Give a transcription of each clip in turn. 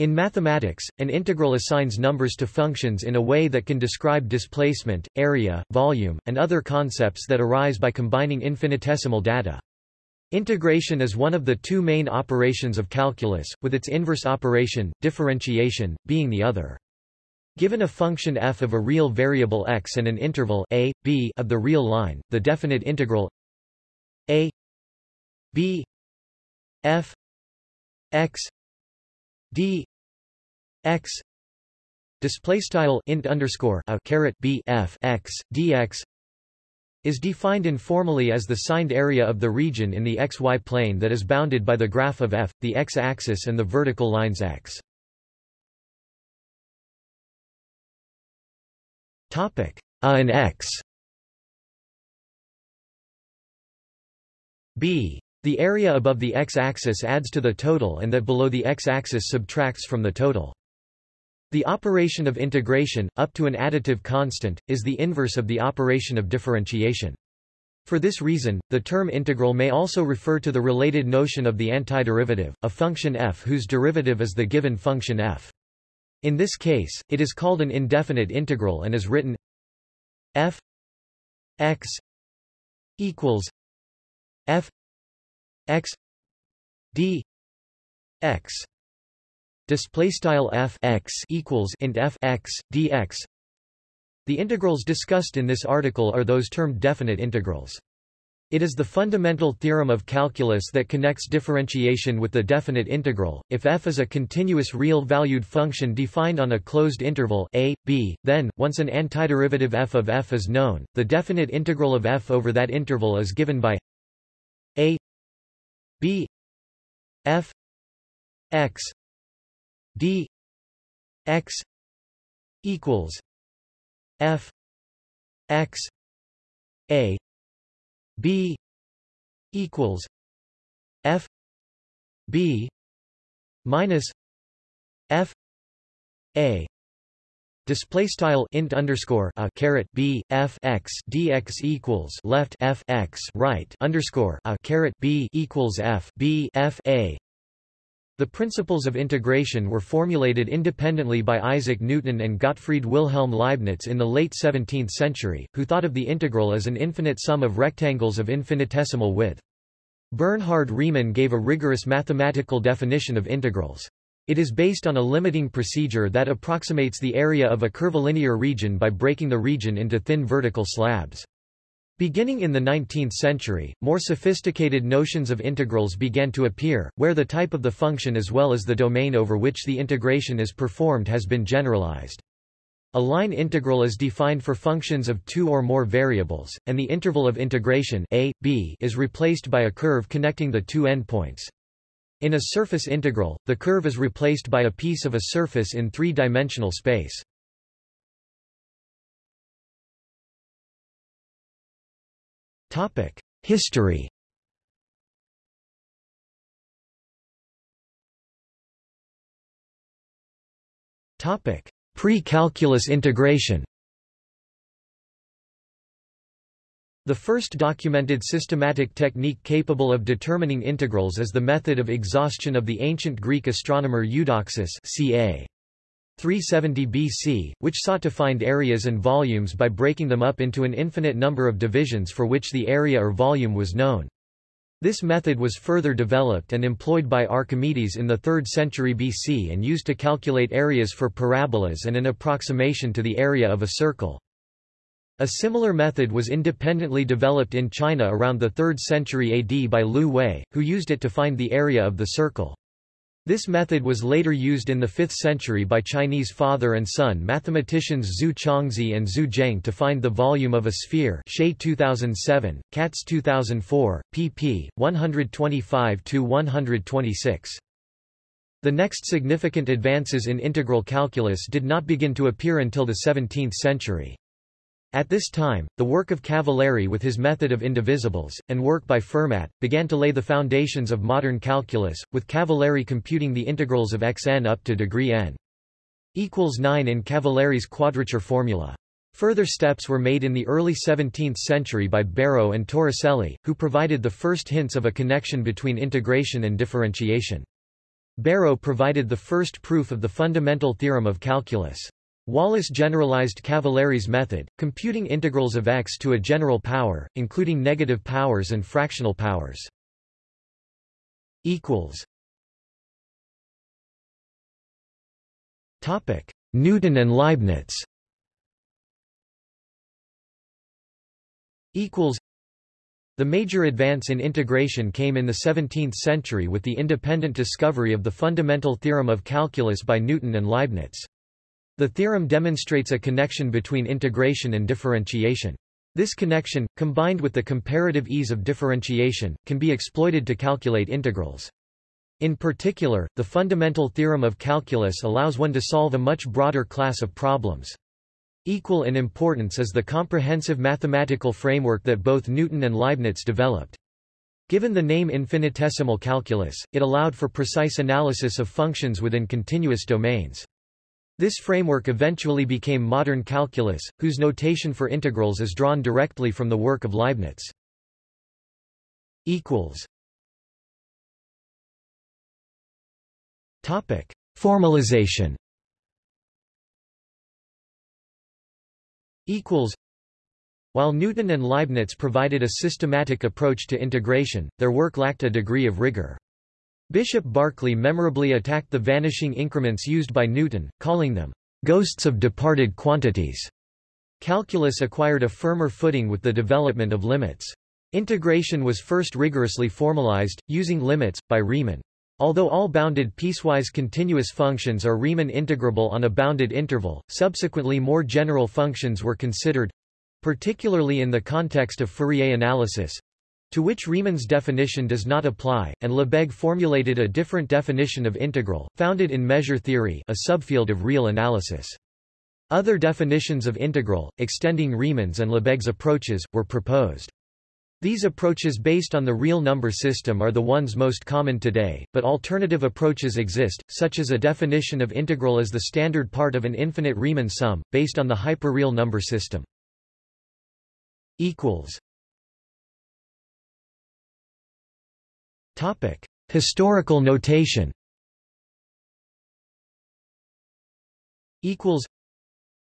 In mathematics, an integral assigns numbers to functions in a way that can describe displacement, area, volume, and other concepts that arise by combining infinitesimal data. Integration is one of the two main operations of calculus, with its inverse operation, differentiation, being the other. Given a function f of a real variable x and an interval a, b of the real line, the definite integral a b f x d x display style int underscore a caret b f x dx is defined informally as the signed area of the region in the xy plane that is bounded by the graph of f, the x-axis and the vertical lines x. Topic a and x. b the area above the x-axis adds to the total and that below the x-axis subtracts from the total. The operation of integration, up to an additive constant, is the inverse of the operation of differentiation. For this reason, the term integral may also refer to the related notion of the antiderivative, a function f whose derivative is the given function f. In this case, it is called an indefinite integral and is written f x equals f x d x display style f x equals int f x dx the integrals discussed in this article are those termed definite integrals it is the fundamental theorem of calculus that connects differentiation with the definite integral. If f is a continuous real-valued function defined on a closed interval a, b, then, once an antiderivative f of f is known, the definite integral of f over that interval is given by a b f x d x equals f x a b equals f b minus f a Display style int underscore a caret b f x dx equals left f x right underscore a caret b equals f b f a. The principles of integration were formulated independently by Isaac Newton and Gottfried Wilhelm Leibniz in the late 17th century, who thought of the integral as an infinite sum of rectangles of infinitesimal width. Bernhard Riemann gave a rigorous mathematical definition of integrals. It is based on a limiting procedure that approximates the area of a curvilinear region by breaking the region into thin vertical slabs. Beginning in the 19th century, more sophisticated notions of integrals began to appear, where the type of the function as well as the domain over which the integration is performed has been generalized. A line integral is defined for functions of two or more variables, and the interval of integration a, b is replaced by a curve connecting the two endpoints. In a surface integral, the curve is replaced by a piece of a surface in three-dimensional space. History Pre-calculus integration The first documented systematic technique capable of determining integrals is the method of exhaustion of the ancient Greek astronomer Eudoxus ca. 370 BC, which sought to find areas and volumes by breaking them up into an infinite number of divisions for which the area or volume was known. This method was further developed and employed by Archimedes in the 3rd century BC and used to calculate areas for parabolas and an approximation to the area of a circle. A similar method was independently developed in China around the 3rd century AD by Liu Hui, who used it to find the area of the circle. This method was later used in the 5th century by Chinese father and son mathematicians Zhu Chongzhi and Zhu Zheng to find the volume of a sphere Shea 2007, Katz 2004, pp. 125-126. The next significant advances in integral calculus did not begin to appear until the 17th century. At this time, the work of Cavalieri with his method of indivisibles, and work by Fermat, began to lay the foundations of modern calculus, with Cavalieri computing the integrals of xn up to degree n equals 9 in Cavalieri's quadrature formula. Further steps were made in the early 17th century by Barrow and Torricelli, who provided the first hints of a connection between integration and differentiation. Barrow provided the first proof of the fundamental theorem of calculus. Wallis generalized Cavalieri's method, computing integrals of x to a general power, including negative powers and fractional powers. Topic: Newton and Leibniz Equals. The major advance in integration came in the 17th century with the independent discovery of the fundamental theorem of calculus by Newton and Leibniz. The theorem demonstrates a connection between integration and differentiation. This connection, combined with the comparative ease of differentiation, can be exploited to calculate integrals. In particular, the fundamental theorem of calculus allows one to solve a much broader class of problems. Equal in importance is the comprehensive mathematical framework that both Newton and Leibniz developed. Given the name infinitesimal calculus, it allowed for precise analysis of functions within continuous domains. This framework eventually became modern calculus, whose notation for integrals is drawn directly from the work of Leibniz. Topic: Formalization. While Newton and Leibniz provided a systematic approach to integration, their work lacked a degree of rigor. Bishop Berkeley memorably attacked the vanishing increments used by Newton, calling them ghosts of departed quantities. Calculus acquired a firmer footing with the development of limits. Integration was first rigorously formalized, using limits, by Riemann. Although all bounded piecewise continuous functions are Riemann integrable on a bounded interval, subsequently more general functions were considered—particularly in the context of Fourier analysis, to which Riemann's definition does not apply, and Lebesgue formulated a different definition of integral, founded in measure theory a subfield of real analysis. Other definitions of integral, extending Riemann's and Lebesgue's approaches, were proposed. These approaches based on the real number system are the ones most common today, but alternative approaches exist, such as a definition of integral as the standard part of an infinite Riemann sum, based on the hyperreal number system. Topic: Historical notation. Equals.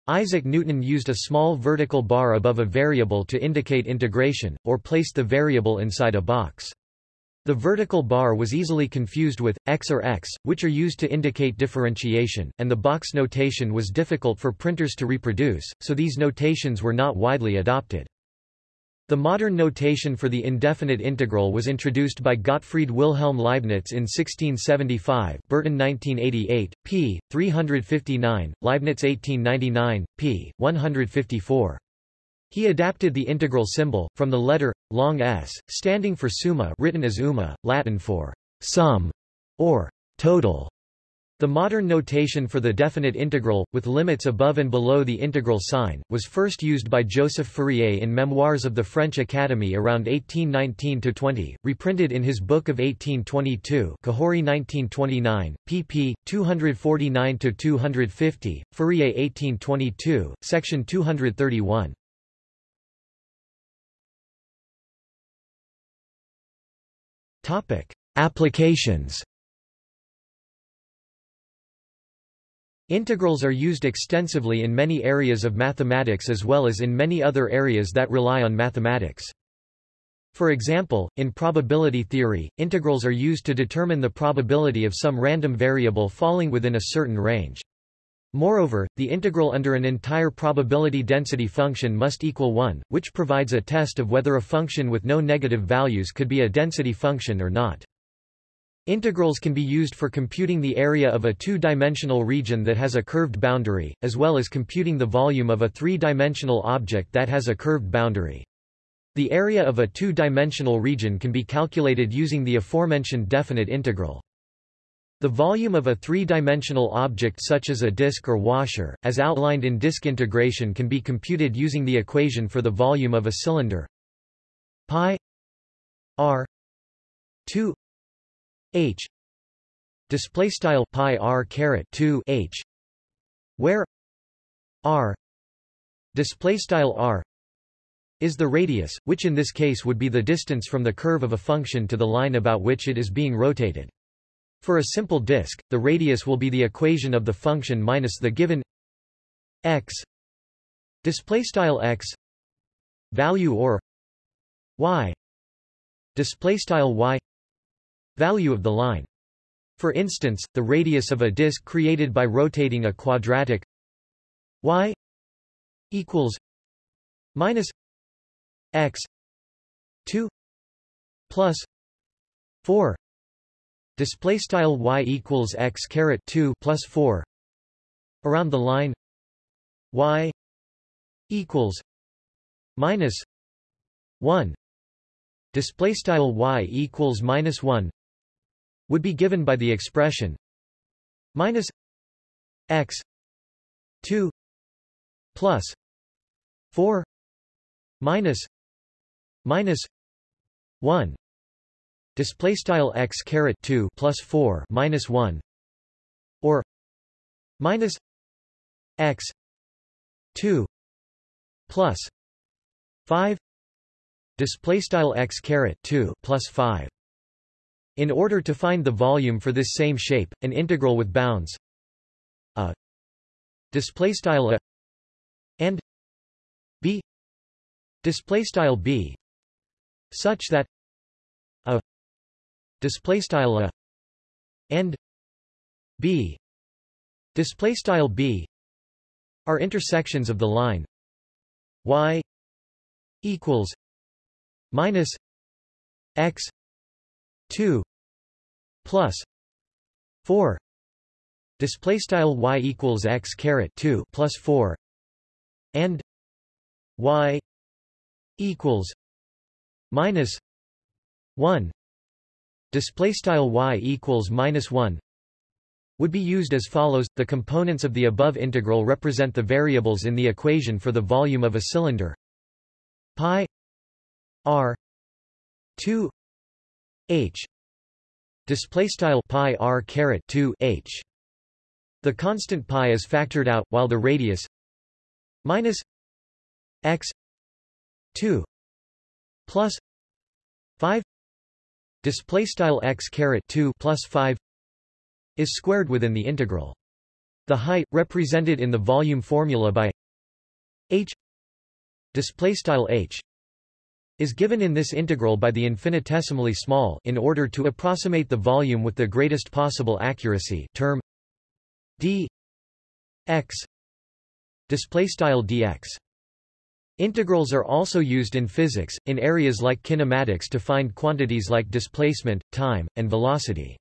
Isaac Newton used a small vertical bar above a variable to indicate integration, or placed the variable inside a box. The vertical bar was easily confused with, x or x, which are used to indicate differentiation, and the box notation was difficult for printers to reproduce, so these notations were not widely adopted. The modern notation for the indefinite integral was introduced by Gottfried Wilhelm Leibniz in 1675 Burton 1988, p. 359, Leibniz 1899, p. 154. He adapted the integral symbol, from the letter, long s, standing for summa written as umma, Latin for sum, or total, the modern notation for the definite integral, with limits above and below the integral sign, was first used by Joseph Fourier in Memoirs of the French Academy around 1819-20, reprinted in his Book of 1822 Cajori 1929, pp. 249-250, Fourier 1822, section 231. Applications Integrals are used extensively in many areas of mathematics as well as in many other areas that rely on mathematics. For example, in probability theory, integrals are used to determine the probability of some random variable falling within a certain range. Moreover, the integral under an entire probability density function must equal 1, which provides a test of whether a function with no negative values could be a density function or not. Integrals can be used for computing the area of a two-dimensional region that has a curved boundary, as well as computing the volume of a three-dimensional object that has a curved boundary. The area of a two-dimensional region can be calculated using the aforementioned definite integral. The volume of a three-dimensional object such as a disk or washer, as outlined in disk integration can be computed using the equation for the volume of a cylinder pi r 2 h. Display style pi r caret 2 h. Where r display style r is the radius which in this case would be the distance from the curve of a function to the line about which it is being rotated. For a simple disk, the radius will be the equation of the function minus the given x display style x value or y display style y value of the line. For instance the radius of a disk created by rotating a quadratic y equals minus x 2 plus 4 display style y equals x caret 2 plus 4 around the line y equals minus 1 display style y equals minus 1 would be given by the expression minus x 2 plus 4 minus minus 1 display style x caret 2 plus 4 minus 1 or minus x 2 plus 5 display style x caret 2 plus 5 in order to find the volume for this same shape an integral with bounds. A display style a and b display style b such that a display style a and b display style b are intersections of the line y equals minus x 2 plus 4 display style y equals x caret 2 plus 4 and y equals minus 1 display style y equals minus 1 would be used as follows. The components of the above integral represent the variables in the equation for the volume of a cylinder. Pi r 2 h display style pi r caret 2 h. The constant pi is factored out while the radius minus x 2 plus 5 display style x caret 2 plus 5 is squared within the integral. The height, represented in the volume formula by h display style h is given in this integral by the infinitesimally small in order to approximate the volume with the greatest possible accuracy term d x display style dx Integrals are also used in physics, in areas like kinematics to find quantities like displacement, time, and velocity.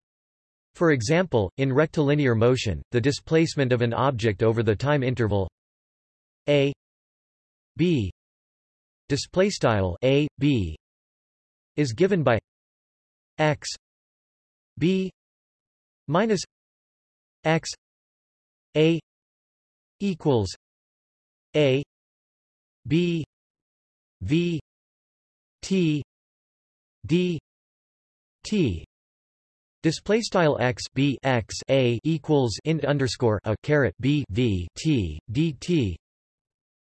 For example, in rectilinear motion, the displacement of an object over the time interval a b display style a b is given by x b minus x a equals a b v t d t. Display style x b x a equals int underscore a caret b v t d t,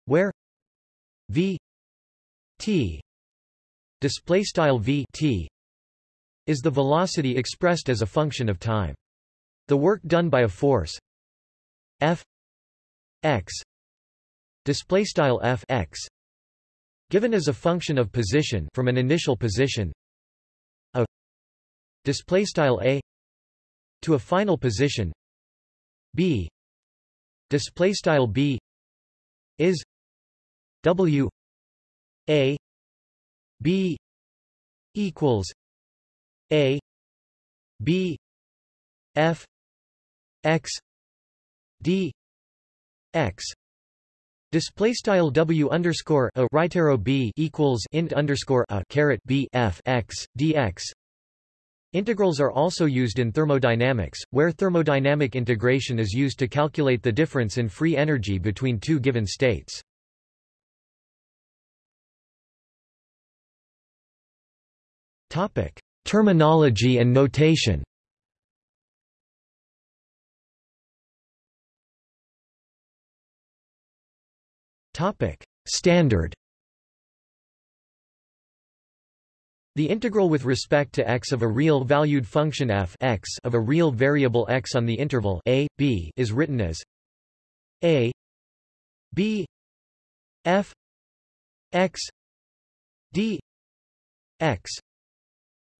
where v t display style v t is the velocity expressed as a function of time. The work done by a force f x display style f x given as a function of position from an initial position a display style a to a final position b display style b is w a b equals a b f x d x Display style W underscore a right arrow B equals int underscore a caret B F X DX Integrals are also used in thermodynamics, where thermodynamic integration is used to calculate the difference in free energy between two given states. Topic: Terminology and notation. Topic: Standard. The integral with respect to x of a real valued function f x of a real variable x on the interval a, b is written as a b f x d x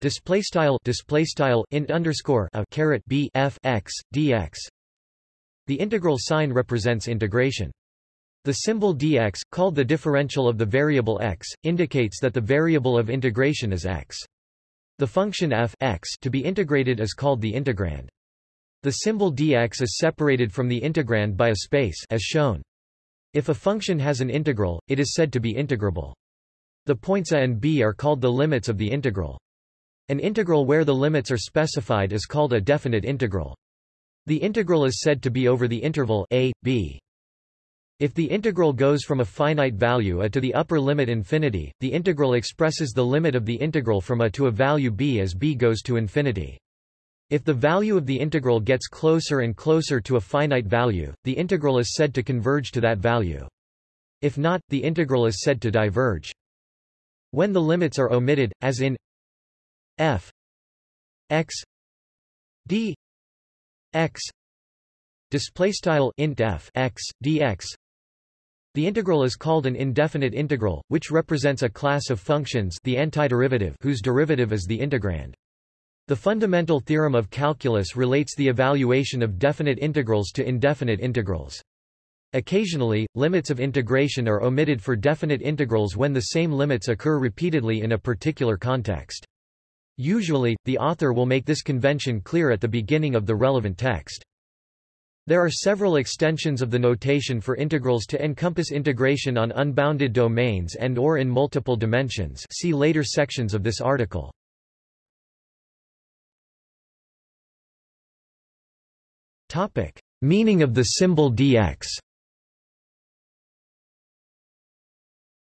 display style display style int underscore a caret b f x dx the integral sign represents integration the symbol dx, called the differential of the variable x, indicates that the variable of integration is x. The function f x to be integrated is called the integrand. The symbol dx is separated from the integrand by a space as shown. If a function has an integral, it is said to be integrable. The points a and b are called the limits of the integral. An integral where the limits are specified is called a definite integral. The integral is said to be over the interval a, b. If the integral goes from a finite value a to the upper limit infinity, the integral expresses the limit of the integral from a to a value b as b goes to infinity. If the value of the integral gets closer and closer to a finite value, the integral is said to converge to that value. If not, the integral is said to diverge. When the limits are omitted, as in f x d x display style int f x dx the integral is called an indefinite integral, which represents a class of functions the antiderivative whose derivative is the integrand. The fundamental theorem of calculus relates the evaluation of definite integrals to indefinite integrals. Occasionally, limits of integration are omitted for definite integrals when the same limits occur repeatedly in a particular context. Usually, the author will make this convention clear at the beginning of the relevant text. There are several extensions of the notation for integrals to encompass integration on unbounded domains and or in multiple dimensions see later sections of this article. Topic. Meaning of the symbol dx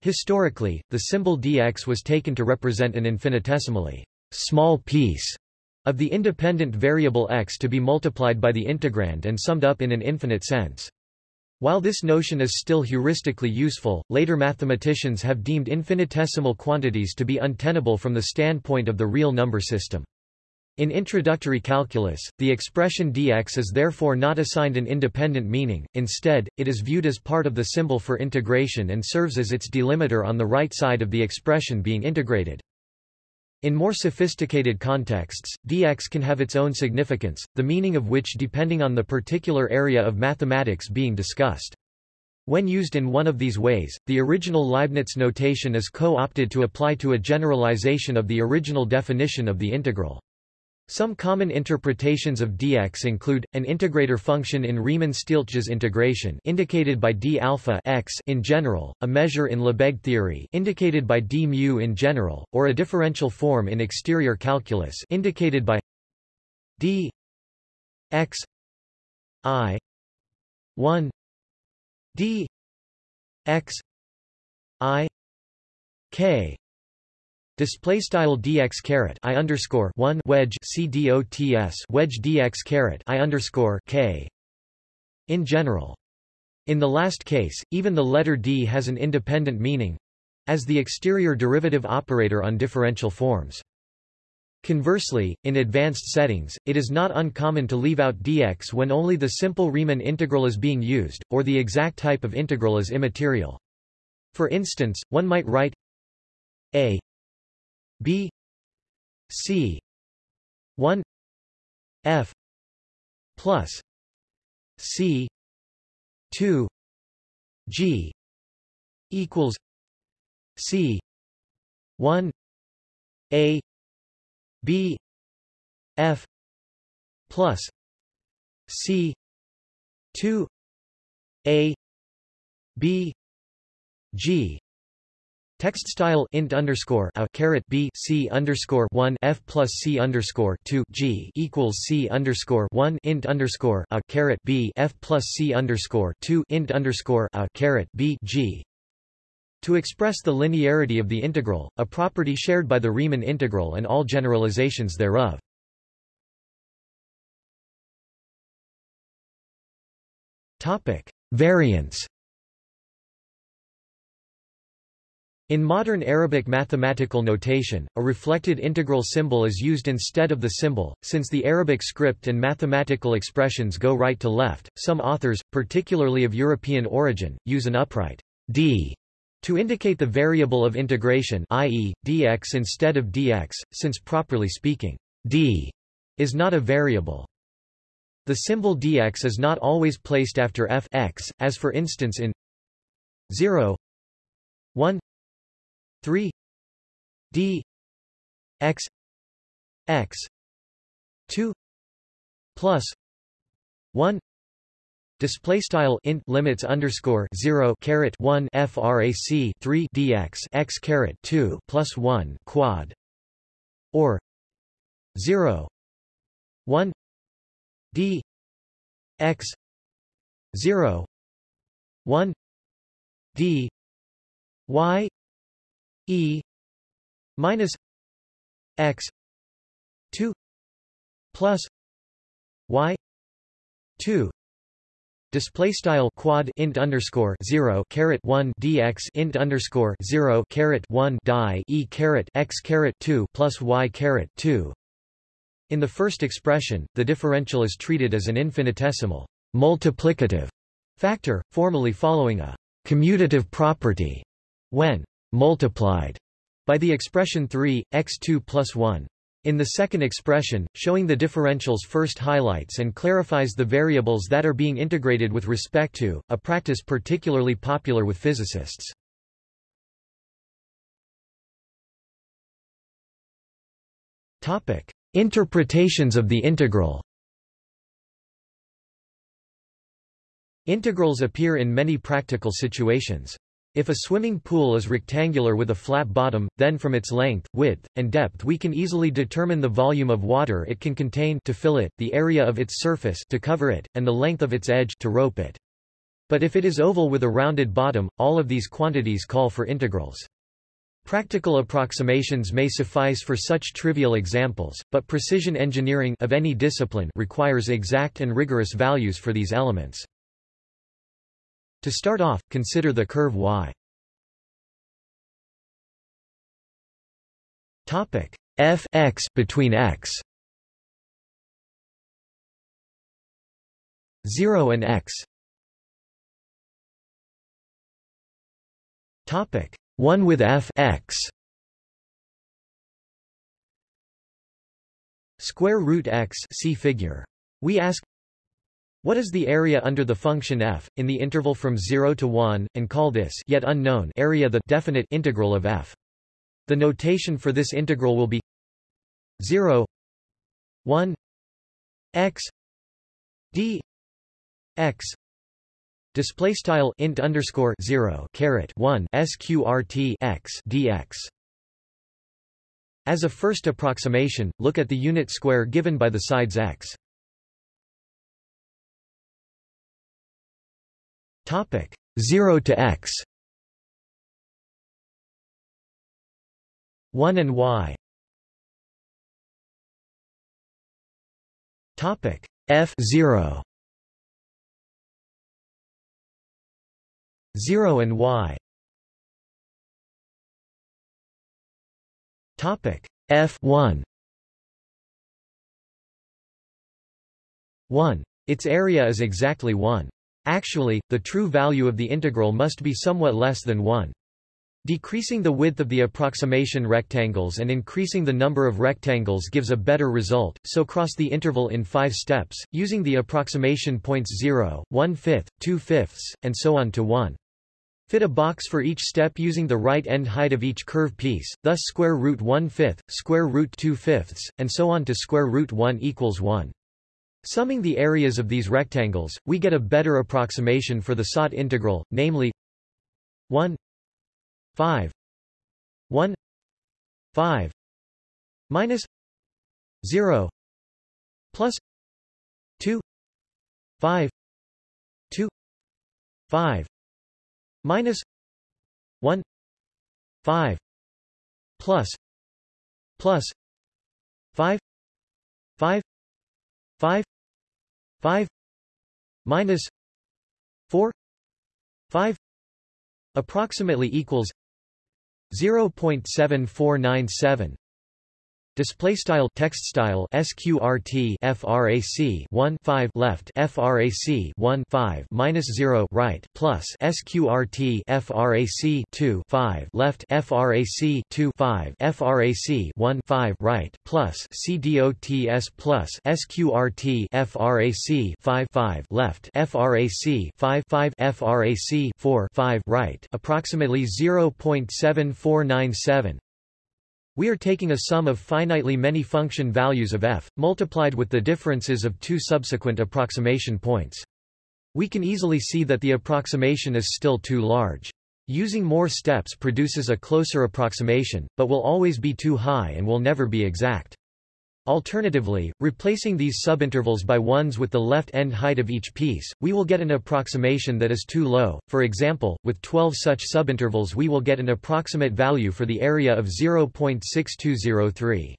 Historically, the symbol dx was taken to represent an infinitesimally small piece of the independent variable x to be multiplied by the integrand and summed up in an infinite sense. While this notion is still heuristically useful, later mathematicians have deemed infinitesimal quantities to be untenable from the standpoint of the real number system. In introductory calculus, the expression dx is therefore not assigned an independent meaning, instead, it is viewed as part of the symbol for integration and serves as its delimiter on the right side of the expression being integrated. In more sophisticated contexts, dx can have its own significance, the meaning of which depending on the particular area of mathematics being discussed. When used in one of these ways, the original Leibniz notation is co-opted to apply to a generalization of the original definition of the integral. Some common interpretations of dx include an integrator function in Riemann-Stieltjes integration indicated by d alpha x in general, a measure in Lebesgue theory indicated by d mu in general, or a differential form in exterior calculus indicated by d x i 1 d x i k Display style dx caret i underscore one wedge c dots wedge dx caret i underscore k. In general, in the last case, even the letter d has an independent meaning, as the exterior derivative operator on differential forms. Conversely, in advanced settings, it is not uncommon to leave out dx when only the simple Riemann integral is being used, or the exact type of integral is immaterial. For instance, one might write a B C one F plus C two G equals C one A B F plus C two A B G Text style int underscore a caret b c underscore one f plus c underscore two g equals c underscore one int underscore a caret b f plus c underscore two int underscore a caret b g. To express the linearity of the integral, a property shared by the Riemann integral and all generalizations thereof. Topic: Variants. In modern Arabic mathematical notation, a reflected integral symbol is used instead of the symbol. Since the Arabic script and mathematical expressions go right to left, some authors, particularly of European origin, use an upright d to indicate the variable of integration i.e., dx instead of dx, since properly speaking, d is not a variable. The symbol dx is not always placed after f x, as for instance in 0 1 3 d x x 2 plus 1 Display style int limits underscore zero caret one frac three dx x caret two plus one quad or zero one d x zero one d y E minus X two plus Y two Display style quad int underscore zero caret one dx int underscore zero caret one die e caret x caret two plus y caret two. In the first expression, the differential is treated as an infinitesimal multiplicative factor, formally following a commutative property when multiplied by the expression 3, x2 plus 1. In the second expression, showing the differentials first highlights and clarifies the variables that are being integrated with respect to, a practice particularly popular with physicists. Topic: Interpretations of the integral. Integrals appear in many practical situations. If a swimming pool is rectangular with a flat bottom, then from its length, width, and depth we can easily determine the volume of water it can contain to fill it, the area of its surface to cover it, and the length of its edge to rope it. But if it is oval with a rounded bottom, all of these quantities call for integrals. Practical approximations may suffice for such trivial examples, but precision engineering of any discipline requires exact and rigorous values for these elements. To start off, consider the curve y. Topic f x between x 0 and x. Topic 1 with f x square root x see figure. We ask what is the area under the function f, in the interval from 0 to 1, and call this yet unknown area the definite integral of f. The notation for this integral will be 0 1 x d x. Display style int underscore 0 caret 1 sqrt x dx. As a first approximation look at the unit square given by the sides x Topic 0 to x. 1 and y. Topic f 0 0 and y. Topic f 1 1 its area is exactly 1 Actually, the true value of the integral must be somewhat less than 1. Decreasing the width of the approximation rectangles and increasing the number of rectangles gives a better result, so cross the interval in five steps, using the approximation points 0, 1 fifth, 2 fifths, and so on to 1. Fit a box for each step using the right end height of each curve piece, thus square root 1 fifth, square root 2 fifths, and so on to square root 1 equals 1. Summing the areas of these rectangles, we get a better approximation for the sought integral, namely 1 5 1 5 minus 0 plus 2 5 2 5 minus 1 5 plus plus 5 5 5 5 minus 4 5 approximately equals 0.7497 Display style text style sqrt frac 1 5 left frac 1 5 minus 0 right plus sqrt frac 2 5 left frac 2 5 frac 1 5 right plus cdots plus sqrt frac 5 5 left frac 5 5 frac 4 5 right approximately 0.7497 we are taking a sum of finitely many function values of f, multiplied with the differences of two subsequent approximation points. We can easily see that the approximation is still too large. Using more steps produces a closer approximation, but will always be too high and will never be exact. Alternatively, replacing these subintervals by ones with the left end height of each piece, we will get an approximation that is too low. For example, with 12 such subintervals we will get an approximate value for the area of 0.6203.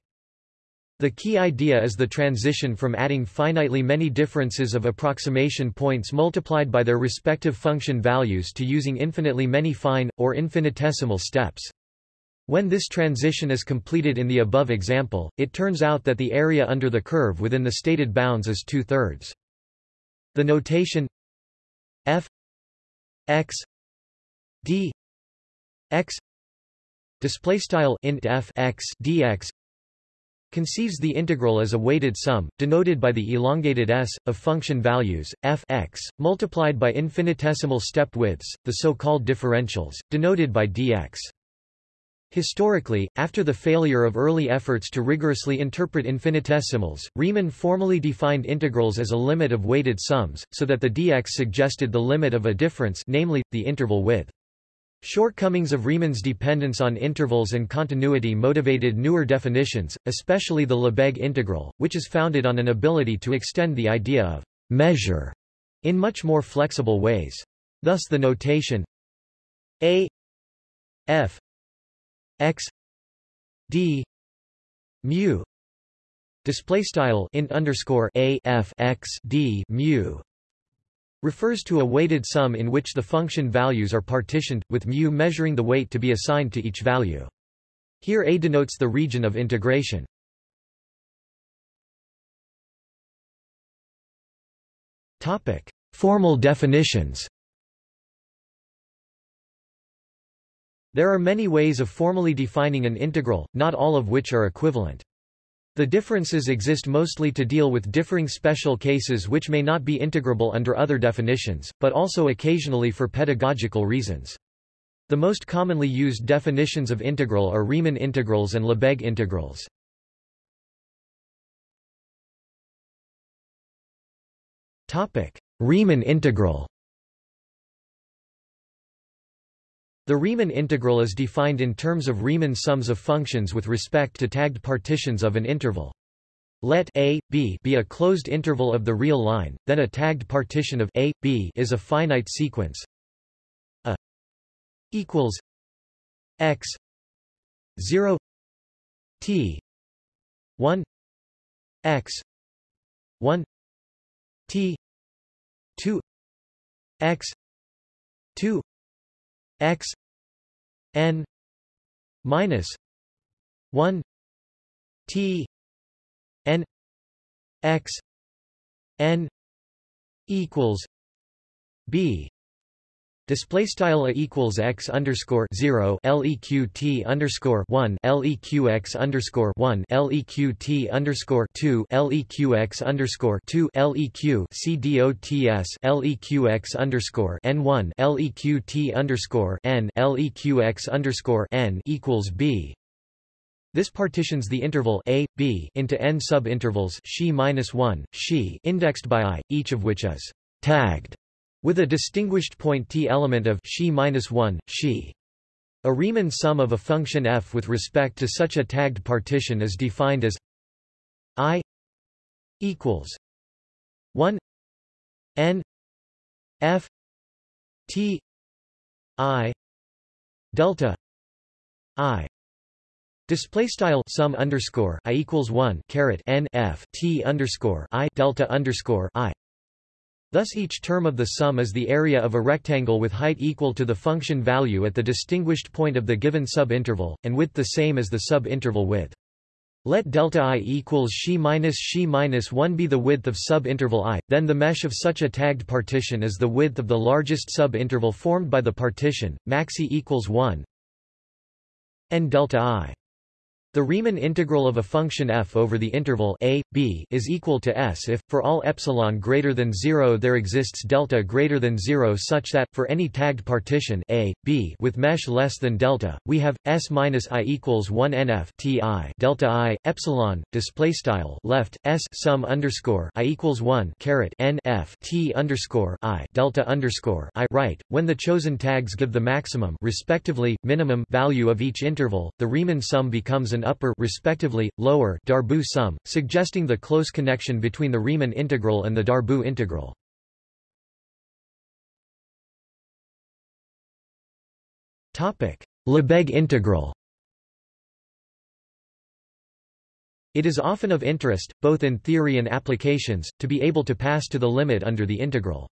The key idea is the transition from adding finitely many differences of approximation points multiplied by their respective function values to using infinitely many fine, or infinitesimal steps. When this transition is completed in the above example, it turns out that the area under the curve within the stated bounds is two-thirds. The notation f x d x display style int f x dx conceives the integral as a weighted sum, denoted by the elongated s, of function values, f x, multiplied by infinitesimal step widths, the so-called differentials, denoted by dx. Historically, after the failure of early efforts to rigorously interpret infinitesimals, Riemann formally defined integrals as a limit of weighted sums, so that the dx suggested the limit of a difference namely, the interval width. Shortcomings of Riemann's dependence on intervals and continuity motivated newer definitions, especially the Lebesgue integral, which is founded on an ability to extend the idea of measure in much more flexible ways. Thus the notation a f x d mu display style int underscore a f x d mu refers to a weighted sum in which the function values are partitioned, with mu measuring the weight to be assigned to each value. Here A denotes the region of integration. Topic: Formal definitions. There are many ways of formally defining an integral, not all of which are equivalent. The differences exist mostly to deal with differing special cases which may not be integrable under other definitions, but also occasionally for pedagogical reasons. The most commonly used definitions of integral are Riemann integrals and Lebesgue integrals. Riemann integral The Riemann integral is defined in terms of Riemann sums of functions with respect to tagged partitions of an interval. Let a, b be a closed interval of the real line, then a tagged partition of a, b is a finite sequence a equals x 0 t 1 x 1 t 2 x 2 x n minus 1 t n x n equals b Display style a equals x underscore zero leq underscore one leq x underscore one leq underscore two leq x underscore two leq c dots leq x underscore n one leq underscore n leq x underscore n equals b. This partitions the interval a b into n subintervals xi minus one xi indexed by i, each of which is tagged with a distinguished point t element of xi minus 1, xi. A Riemann sum of a function f with respect to such a tagged partition is defined as i equals 1 n f t i delta i Display style sum underscore i equals one caret n f t underscore i delta underscore i Thus each term of the sum is the area of a rectangle with height equal to the function value at the distinguished point of the given subinterval, and width the same as the subinterval width. Let delta i equals xi minus xi minus 1 be the width of subinterval i, then the mesh of such a tagged partition is the width of the largest subinterval formed by the partition, maxi equals 1 n delta i. The Riemann integral of a function f over the interval a, b is equal to s if, for all epsilon greater than 0 there exists delta greater than 0 such that, for any tagged partition a, b with mesh less than delta, we have, s minus i equals 1 nf ti delta i, epsilon, display style left, s sum underscore i equals 1 caret n f t underscore i delta underscore i right. When the chosen tags give the maximum respectively, minimum value of each interval, the Riemann sum becomes an upper respectively, lower Darboux sum, suggesting the close connection between the Riemann integral and the Darboux integral. Lebesgue integral It is often of interest, both in theory and applications, to be able to pass to the limit under the integral.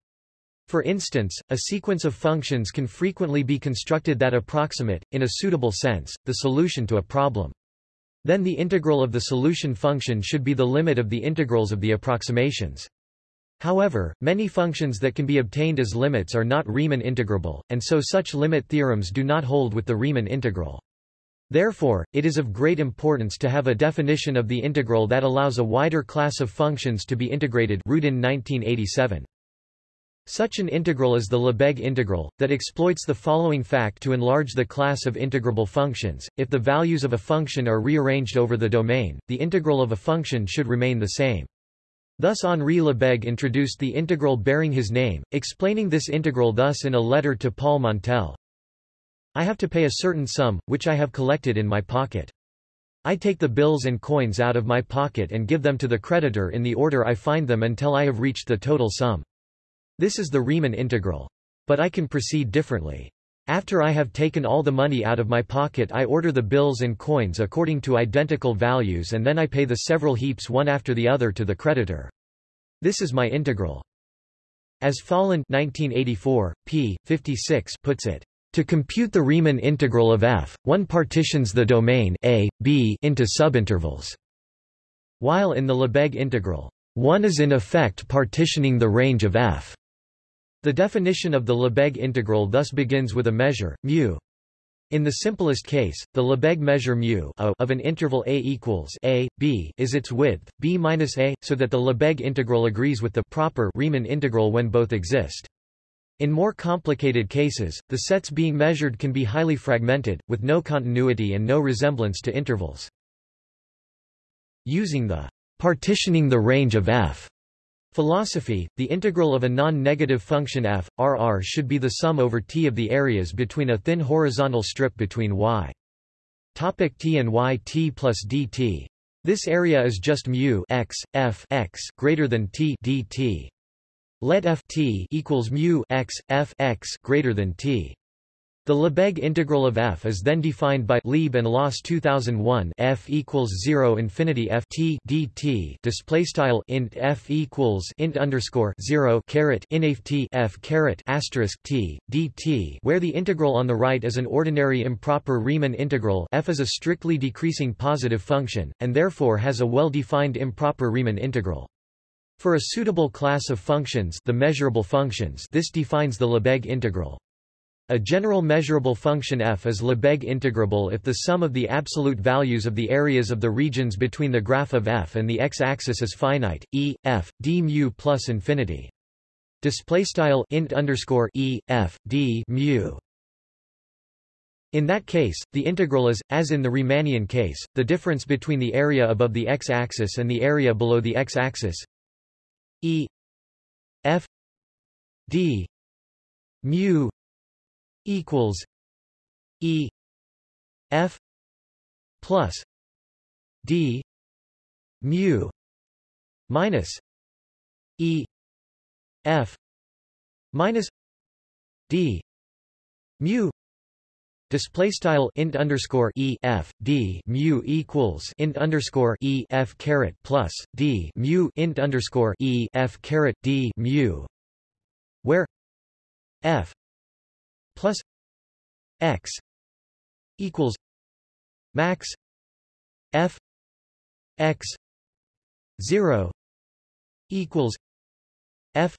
For instance, a sequence of functions can frequently be constructed that approximate, in a suitable sense, the solution to a problem. Then the integral of the solution function should be the limit of the integrals of the approximations. However, many functions that can be obtained as limits are not Riemann integrable, and so such limit theorems do not hold with the Riemann integral. Therefore, it is of great importance to have a definition of the integral that allows a wider class of functions to be integrated Rudin 1987. Such an integral is the Lebesgue integral, that exploits the following fact to enlarge the class of integrable functions. If the values of a function are rearranged over the domain, the integral of a function should remain the same. Thus Henri Lebesgue introduced the integral bearing his name, explaining this integral thus in a letter to Paul Montel. I have to pay a certain sum, which I have collected in my pocket. I take the bills and coins out of my pocket and give them to the creditor in the order I find them until I have reached the total sum. This is the Riemann integral. But I can proceed differently. After I have taken all the money out of my pocket I order the bills and coins according to identical values and then I pay the several heaps one after the other to the creditor. This is my integral. As Folland 1984, p. 56 puts it, to compute the Riemann integral of f, one partitions the domain a, b into subintervals. While in the Lebesgue integral, one is in effect partitioning the range of f. The definition of the Lebesgue integral thus begins with a measure, mu. In the simplest case, the Lebesgue measure mu of an interval a equals a, b is its width, b minus a, so that the Lebesgue integral agrees with the proper Riemann integral when both exist. In more complicated cases, the sets being measured can be highly fragmented, with no continuity and no resemblance to intervals. Using the partitioning the range of f Philosophy, the integral of a non-negative function f, R should be the sum over T of the areas between a thin horizontal strip between y. Topic T and y T plus dt. This area is just mu x, f x greater than T dt. Let f t equals mu x, f x greater than T. The Lebesgue integral of f is then defined by Lieb and Loss 2001 f equals 0 infinity f t dt int f equals int underscore 0 caret t f caret asterisk t dt where the integral on the right is an ordinary improper Riemann integral f is a strictly decreasing positive function and therefore has a well-defined improper Riemann integral. For a suitable class of functions, the measurable functions, this defines the Lebesgue integral. A general measurable function f is Lebesgue integrable if the sum of the absolute values of the areas of the regions between the graph of f and the x-axis is finite, e, f, d mu plus infinity. Display style int underscore e, f, d mu. In that case, the integral is, as in the Riemannian case, the difference between the area above the x-axis and the area below the x-axis e f d mu equals E F plus D mu minus E F minus D mu Display style int underscore e f d mu equals int underscore e f caret plus d mu int underscore e f caret d mu where f plus x equals max f x 0 equals f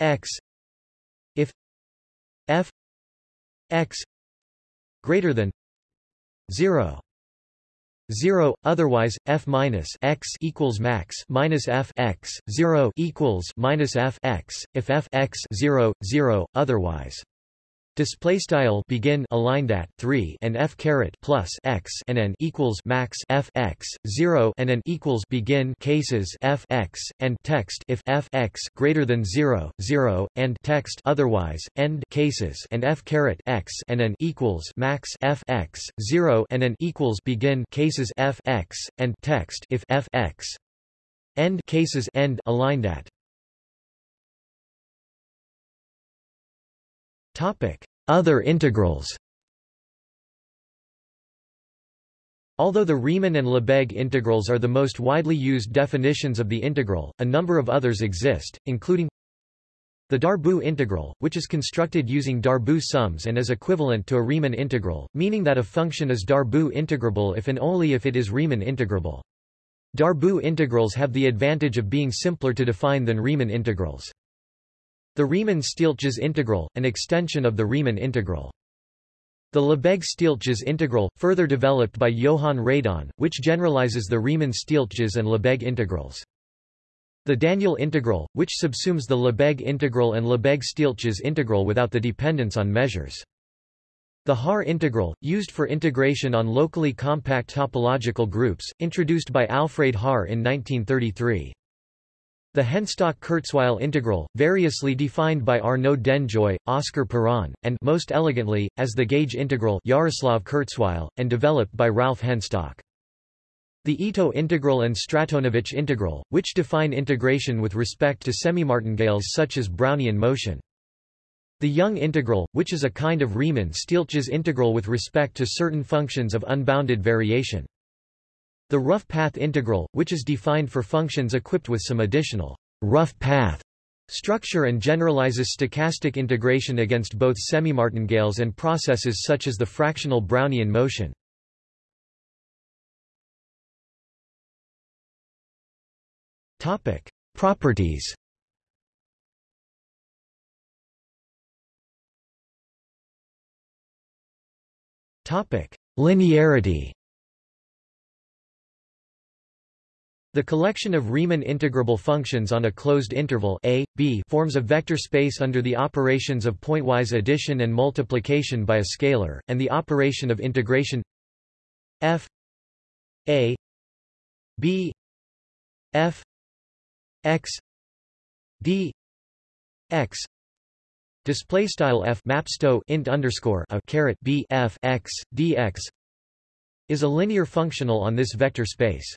x if f x greater than 0 0 otherwise f minus x equals max minus f x 0 equals minus f x. If f x 0 0 otherwise Display style begin aligned at 3 and f caret plus x and n equals max f x 0 and n equals begin cases f x and text if f x greater than 0 0 and text otherwise end cases and f caret x and n equals max f x 0 and n equals begin cases f x and text if f x end cases end aligned at other integrals Although the Riemann and Lebesgue integrals are the most widely used definitions of the integral, a number of others exist, including the Darboux integral, which is constructed using Darboux sums and is equivalent to a Riemann integral, meaning that a function is Darboux integrable if and only if it is Riemann integrable. Darboux integrals have the advantage of being simpler to define than Riemann integrals. The Riemann-Stieltjes integral, an extension of the Riemann integral. The Lebesgue-Stieltjes integral, further developed by Johann Radon, which generalizes the Riemann-Stieltjes and Lebesgue integrals. The Daniell integral, which subsumes the Lebesgue integral and Lebesgue-Stieltjes integral without the dependence on measures. The Haar integral, used for integration on locally compact topological groups, introduced by Alfred Haar in 1933. The Henstock-Kurzweil integral, variously defined by Arnaud Denjoy, Oskar Perron, and most elegantly, as the gauge integral Yaroslav Kurzweil, and developed by Ralph Henstock. The Ito integral and Stratonovich integral, which define integration with respect to semimartingales such as Brownian motion. The Young integral, which is a kind of Riemann-Stieltjes integral with respect to certain functions of unbounded variation. The rough path integral, which is defined for functions equipped with some additional rough path structure and generalizes stochastic integration against both semimartingales and processes such as the fractional Brownian motion. Topic: Properties. Topic: Linearity. The collection of Riemann integrable functions on a closed interval a, b forms a vector space under the operations of pointwise addition and multiplication by a scalar, and the operation of integration f a b f x d x display style f mapsto int underscore a caret b f x dx is a linear functional on this vector space.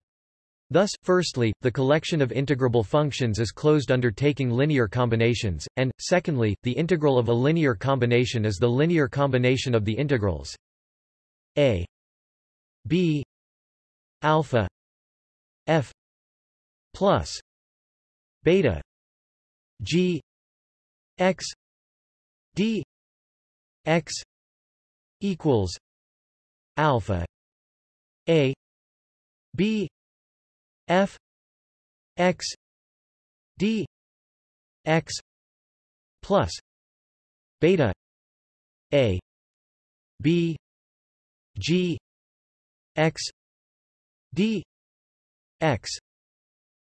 Thus, firstly, the collection of integrable functions is closed under taking linear combinations, and, secondly, the integral of a linear combination is the linear combination of the integrals a b alpha f plus beta g x d x equals alpha a b f x d x plus beta a b g x d x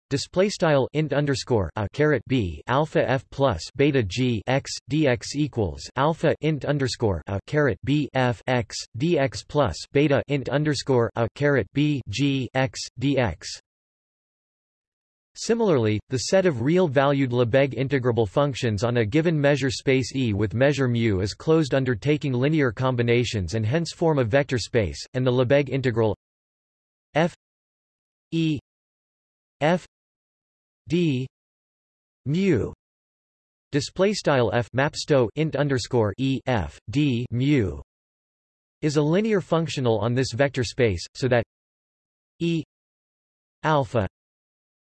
Display style int underscore a caret b alpha f plus beta g x dx equals alpha int underscore a caret b f x dx plus beta int underscore a caret b g x dx. Similarly, the set of real-valued Lebesgue integrable functions on a given measure space E with measure μ is closed under taking linear combinations and hence form a vector space, and the Lebesgue integral f E f d mu display style f mapsto int underscore e f d mu is a linear functional on this vector space, so that e alpha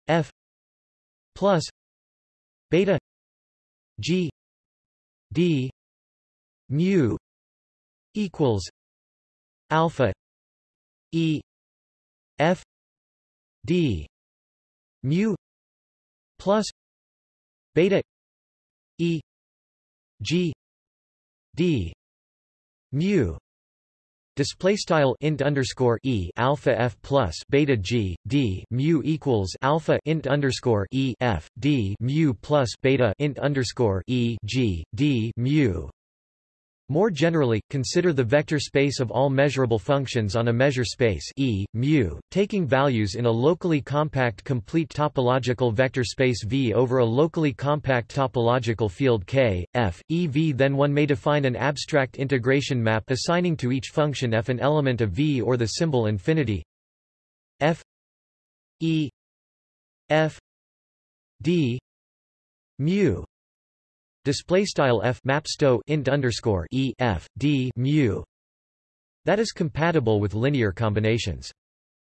f plus beta g d mu equals alpha e f d mu plus beta e g d mu Display style int underscore e alpha f plus beta g d mu equals alpha int underscore e f d mu plus beta int underscore e g d mu more generally, consider the vector space of all measurable functions on a measure space E, mu, taking values in a locally compact complete topological vector space V over a locally compact topological field K, F, E V. Then one may define an abstract integration map assigning to each function f an element of V or the symbol infinity f E f d mu display style f map sto int underscore e f d mu that is compatible with linear combinations.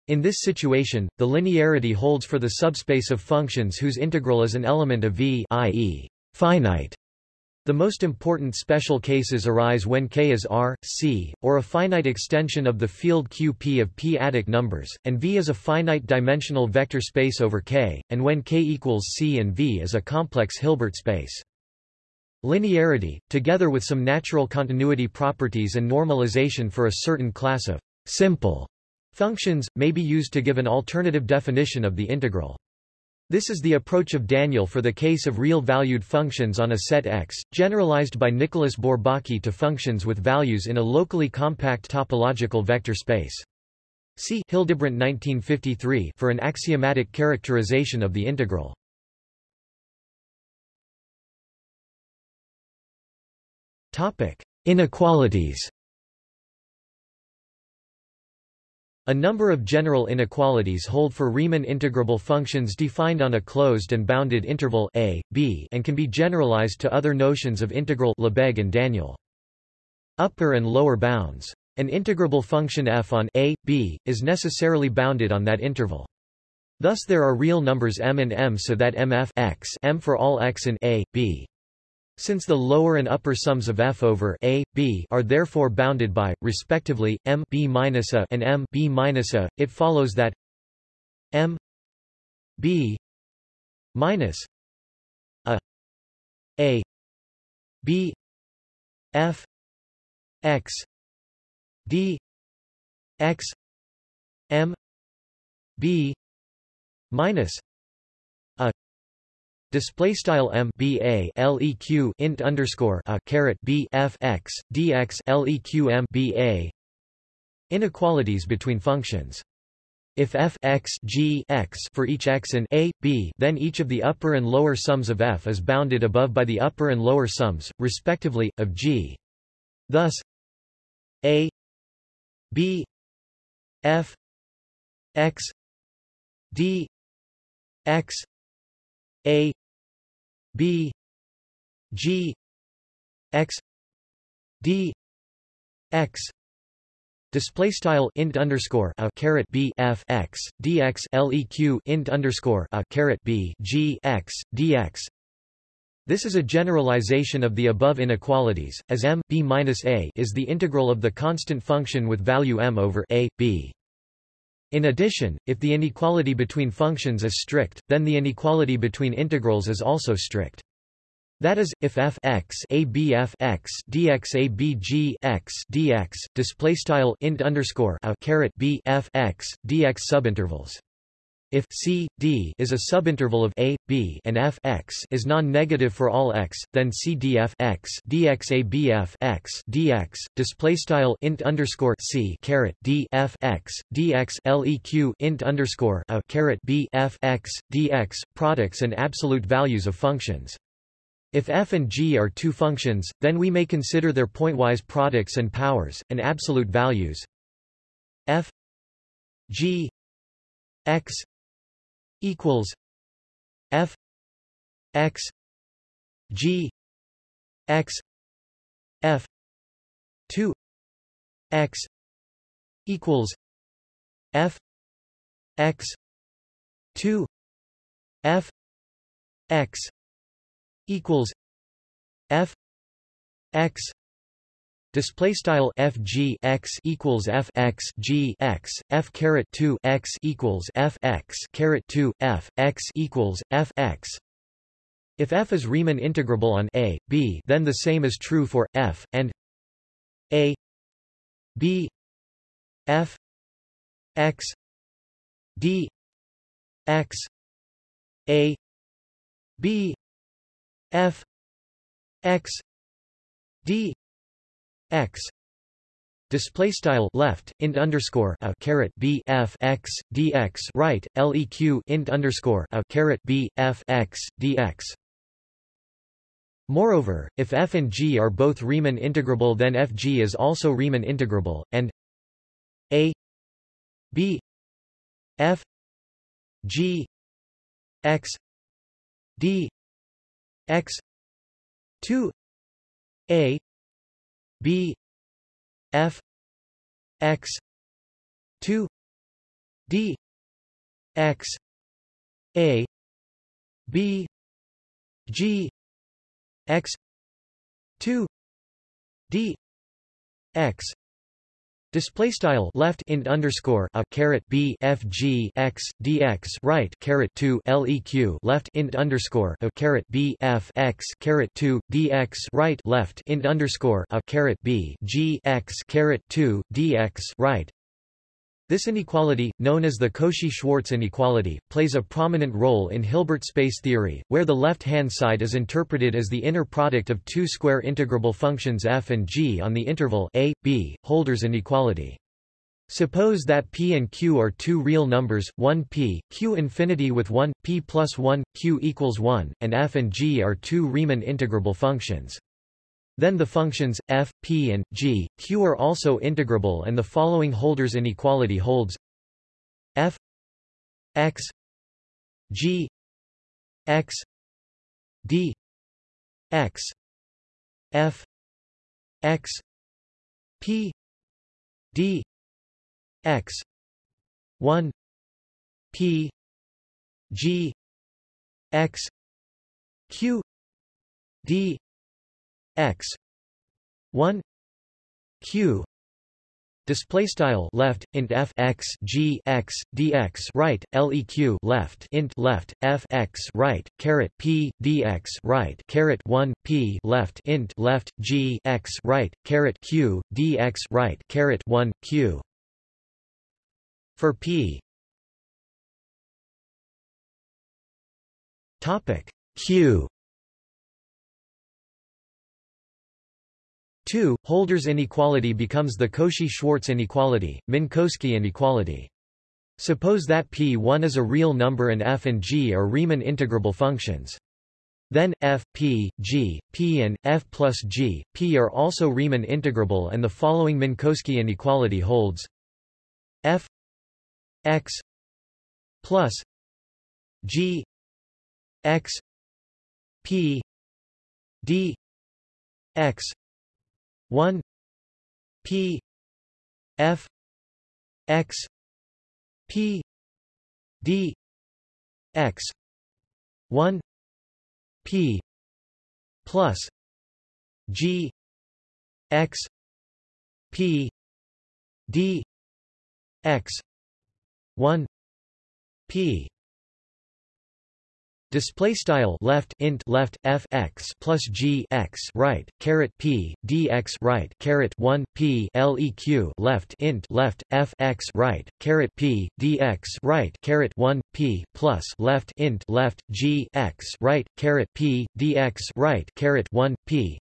In this situation, the linearity holds for the subspace of functions whose integral is an element of V i.e., finite. The most important special cases arise when K is R, C, or a finite extension of the field QP of p-adic numbers, and V is a finite dimensional vector space over K, and when K equals C and V is a complex Hilbert space. Linearity, together with some natural continuity properties and normalization for a certain class of simple functions, may be used to give an alternative definition of the integral. This is the approach of Daniell for the case of real-valued functions on a set X, generalized by Nicolas Bourbaki to functions with values in a locally compact topological vector space. See Hildebrandt 1953 for an axiomatic characterization of the integral. Topic: Inequalities. A number of general inequalities hold for Riemann integrable functions defined on a closed and bounded interval a, b and can be generalized to other notions of integral Lebesgue and Daniell. Upper and lower bounds. An integrable function f on a, b, is necessarily bounded on that interval. Thus there are real numbers m and m so that mf x m for all x in a, b since the lower and upper sums of f over a, b are therefore bounded by, respectively, m b minus a and m b minus a, it follows that m b minus a a b f x d x m b minus Display style m b a leq int underscore a caret b f x dx leq m b a inequalities between functions. If f x g x for each x in a b, then each of the upper and lower sums of f is bounded above by the upper and lower sums, respectively, of g. Thus, a b f x d x a b g x d x Display style int underscore a caret b f x dx leq int underscore a caret b g x dx. This is a generalization of the above inequalities, as m b minus a is the integral of the constant function with value m over a b. In addition, if the inequality between functions is strict, then the inequality between integrals is also strict. That is, if f x a b f x dx a b g x dx display style int underscore a caret b f x dx subintervals if c, d is a subinterval of a, b and f x is non-negative for all x, then c df x dx a b f x dx display style int underscore c caret d f x dx leq int underscore a caret b f x dx products and absolute values of functions. If f and g are two functions, then we may consider their pointwise products and powers, and absolute values f g x equals F X G X F two X equals F X two F X equals f x display style f g x equals f x g x f caret 2 x equals f x caret 2 f x equals f x. If f is Riemann integrable on a b then the same is true for f and a b f x d x a b f x d x. Display style left int underscore a caret b f x dx right leq int underscore a caret b f x dx Moreover, if f and g are both Riemann integrable then fg is also Riemann integrable, and a b f g x d x 2 a b f x 2 d x a b g x 2 d x Display style left int underscore a caret b f g x dx right caret two leq left int underscore a caret b f x caret two dx right left int underscore a caret b g x caret two dx right this inequality, known as the Cauchy-Schwarz inequality, plays a prominent role in Hilbert space theory, where the left-hand side is interpreted as the inner product of two square integrable functions f and g on the interval a, b, Holder's inequality. Suppose that p and q are two real numbers, 1 p, q infinity with 1, p plus 1, q equals 1, and f and g are two Riemann integrable functions. Then the functions, f, p and, g, q are also integrable and the following Holder's inequality holds. f x g x d x f x p d x 1 p g x q d x. 1 q. Display style left int f x g x dx right leq left int left f x right caret p dx right caret 1 p left int left g x right caret q dx right caret 1 q. For p. Topic q 2. Holder's inequality becomes the Cauchy-Schwarz inequality, Minkowski inequality. Suppose that P1 is a real number and f and g are Riemann integrable functions. Then, f, p, g, p and, f plus g, p are also Riemann integrable and the following Minkowski inequality holds f x plus g x p d x 1 p f x p d x 1 p plus g x p d x 1 p Display style left int left f x plus g x right caret p dx right caret one p leq left int left f x right caret p dx right caret one p plus left int left g x right caret p dx right caret one p.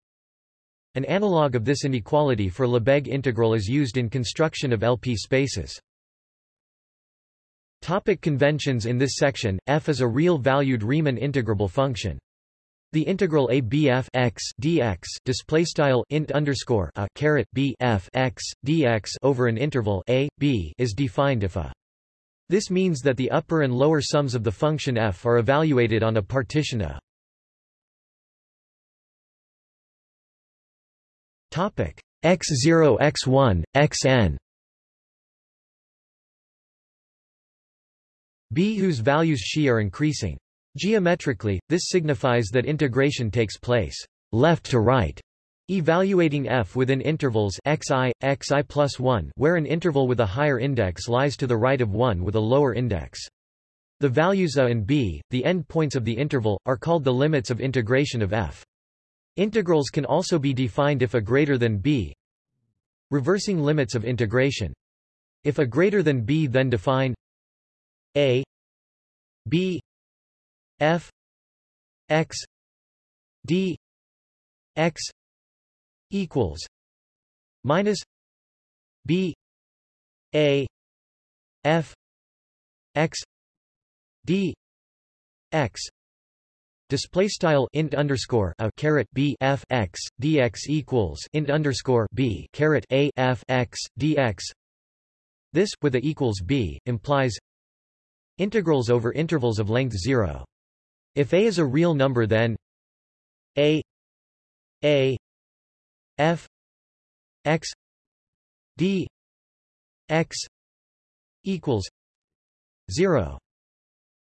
An analog of this inequality for Lebesgue integral is used in construction of LP spaces. Topic conventions In this section, f is a real-valued Riemann integrable function. The integral a b f x dx style int underscore a caret b f x dx over an interval a b is defined if a. This means that the upper and lower sums of the function f are evaluated on a partition a. Topic x0 x1 xn b whose values xi are increasing. Geometrically, this signifies that integration takes place left to right evaluating f within intervals xi, xi plus 1 where an interval with a higher index lies to the right of one with a lower index. The values a and b, the end points of the interval, are called the limits of integration of f. Integrals can also be defined if a greater than b reversing limits of integration. If a greater than b then define a b f x d x equals minus b a f x d x Display style int underscore a caret b f x dx equals int underscore b caret a f x dx. This with a equals b implies integrals over intervals of length zero. If a is a real number, then a a f x d x equals zero.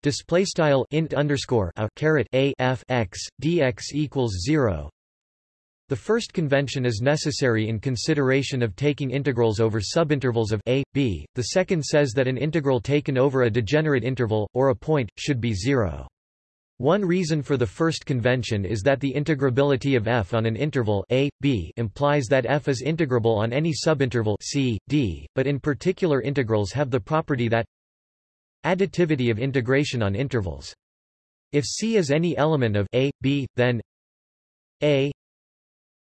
Display style int underscore a caret a f x dx equals zero. The first convention is necessary in consideration of taking integrals over subintervals of a, b. The second says that an integral taken over a degenerate interval, or a point, should be zero. One reason for the first convention is that the integrability of f on an interval a, b implies that f is integrable on any subinterval c, d, but in particular integrals have the property that additivity of integration on intervals. If c is any element of a, b, then a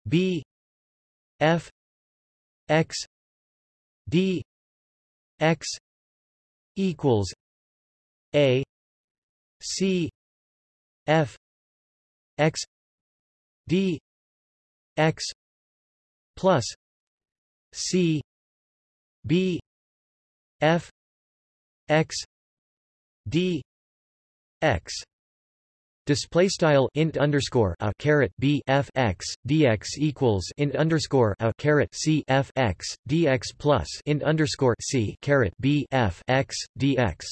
b f x d x equals a c f x d x plus c b f x d x Display style int underscore a caret b f x dx equals int underscore a caret c f x dx plus int underscore c caret b f x dx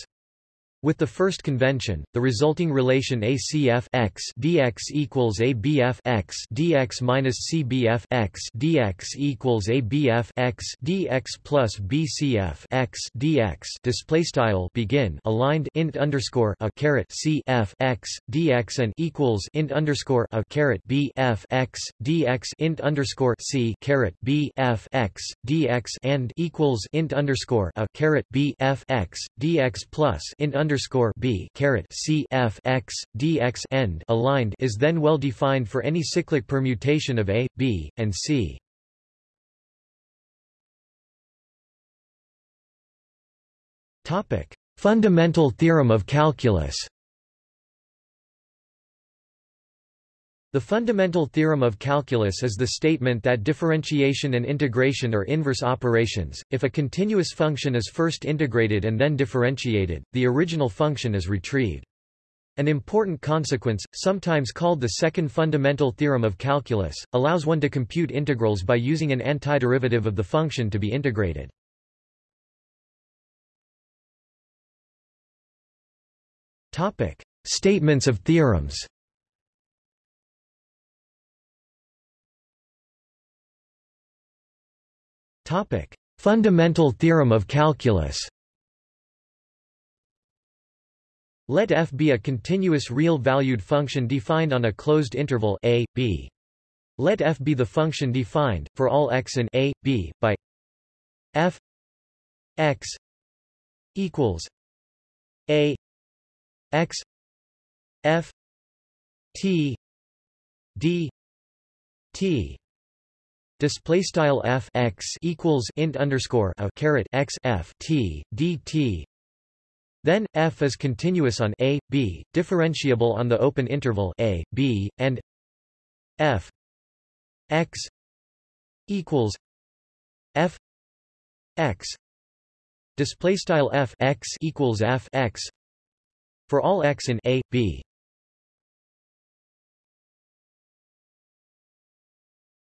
with the first convention, the resulting relation ACF x dx equals ABF x dx minus CBF x dx equals ABF x dx plus BCF x dx display style begin aligned int underscore a caret C F x dx and equals int underscore a caret B F x dx int underscore C caret B F x dx and equals int underscore a caret B F x dx plus int underscore underscore b caret c f x dx end aligned is then well defined for any cyclic permutation of a, b, and c. Topic: Fundamental theorem of calculus. The fundamental theorem of calculus is the statement that differentiation and integration are inverse operations. If a continuous function is first integrated and then differentiated, the original function is retrieved. An important consequence, sometimes called the second fundamental theorem of calculus, allows one to compute integrals by using an antiderivative of the function to be integrated. Topic: Statements of theorems. Topic: Fundamental theorem of calculus. Let f be a continuous real-valued function defined on a closed interval a, b. Let f be the function defined, for all x in a, b, by f x equals a x f t d t display style f x equals int underscore a caret x f t dt. Then f is continuous on a b, differentiable on the open interval a b, and f x equals f x display style f x equals f x for all x in a b.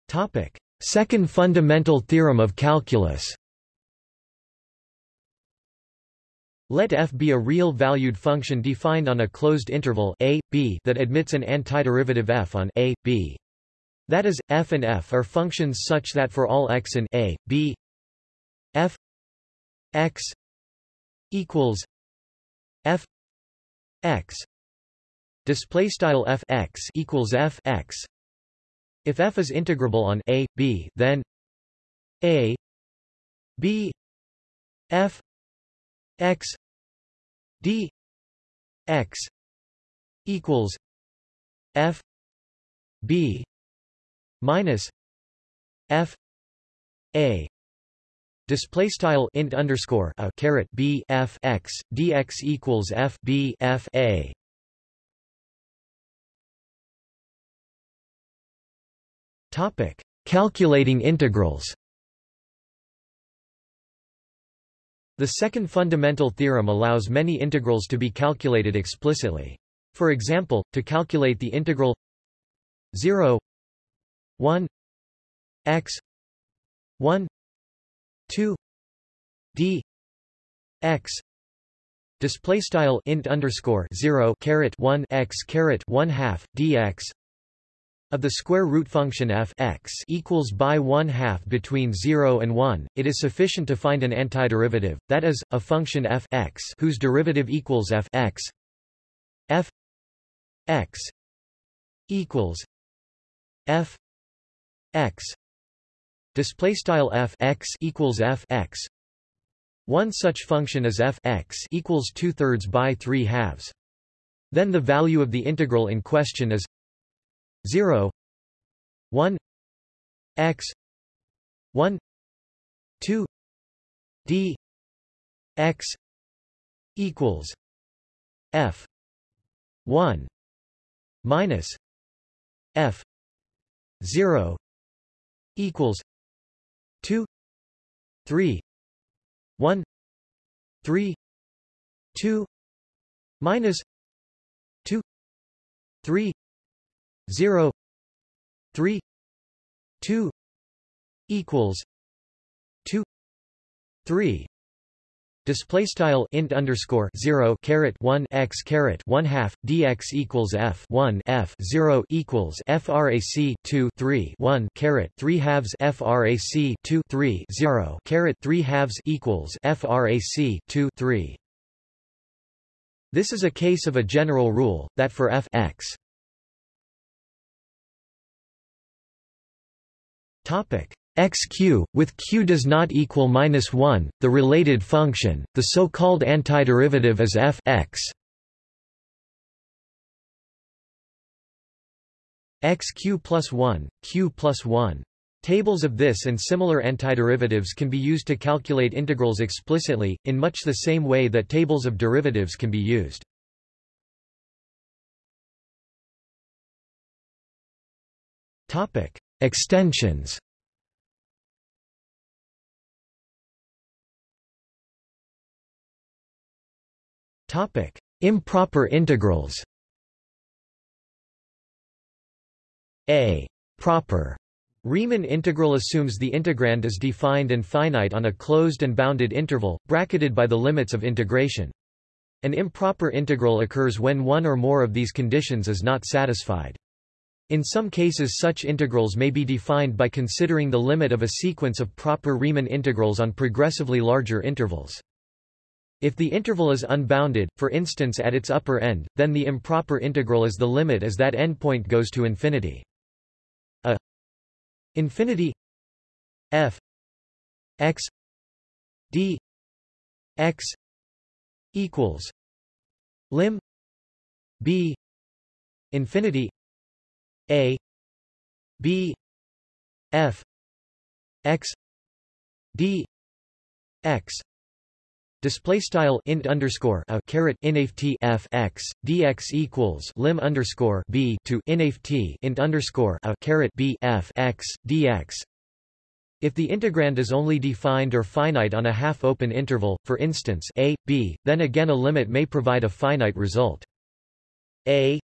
Topic Second fundamental theorem of calculus. Let f be a real-valued function defined on a closed interval a, b that admits an antiderivative f on a, b. That is, f and f are functions such that for all x in a, b, f x equals f x. Display style f x equals f x if f is integrable on a b then a b f x d x equals f b minus f a Display style int underscore a caret b f x dx equals f b f a. Topic: Calculating integrals. The second fundamental theorem allows many integrals to be calculated explicitly. For example, to calculate the integral 0 1 x 1 2 d x display style int underscore 0 caret 1 x caret 1 half dx of the square root function f x equals by 1 half between 0 and 1 it is sufficient to find an antiderivative that is a function f x whose derivative equals f x. F x equals f x. Display style f x equals f x. One such function is f x equals two thirds by three halves. Then the value of the integral in question is 0 1 x 1 2 d x equals f 1 minus f 0 equals 2 3 1 3 2 minus 2 3 0 3 2 equals 2 3 Display style int underscore zero caret one x caret one half dx equals f one f zero equals frac two three one caret three halves frac two three zero caret three halves equals frac two three. This is a case of a general rule that for f x topic xq, with q does not equal minus 1, the related function, the so-called antiderivative is f x. xq plus 1, q plus 1. Tables of this and similar antiderivatives can be used to calculate integrals explicitly, in much the same way that tables of derivatives can be used. Extensions Topic: Improper integrals. A proper Riemann integral assumes the integrand is defined and finite on a closed and bounded interval, bracketed by the limits of integration. An improper integral occurs when one or more of these conditions is not satisfied. In some cases such integrals may be defined by considering the limit of a sequence of proper Riemann integrals on progressively larger intervals. If the interval is unbounded, for instance at its upper end, then the improper integral is the limit as that endpoint goes to infinity. A infinity f x d x equals lim b infinity a b f x d x Display style int underscore a caret inft f x dx equals lim underscore b to inft int underscore a caret b f x dx. If the integrand is only defined or finite on a half-open interval, for instance a, b, then again a limit may provide a finite result. a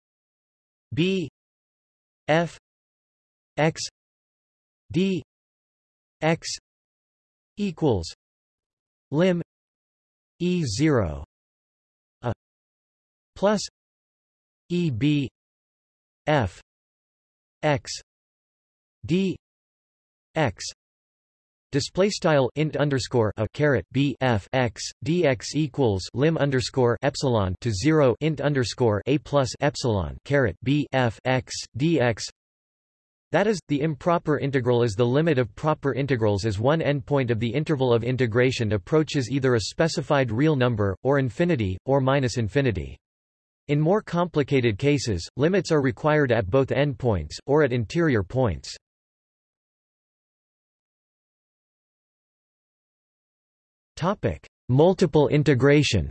b f x d x equals lim E zero a plus E B F X d x display style int underscore a caret b f x dx equals lim underscore epsilon to zero int underscore a plus epsilon caret b f x dx that is, the improper integral is the limit of proper integrals as one endpoint of the interval of integration approaches either a specified real number, or infinity, or minus infinity. In more complicated cases, limits are required at both endpoints, or at interior points. Multiple integration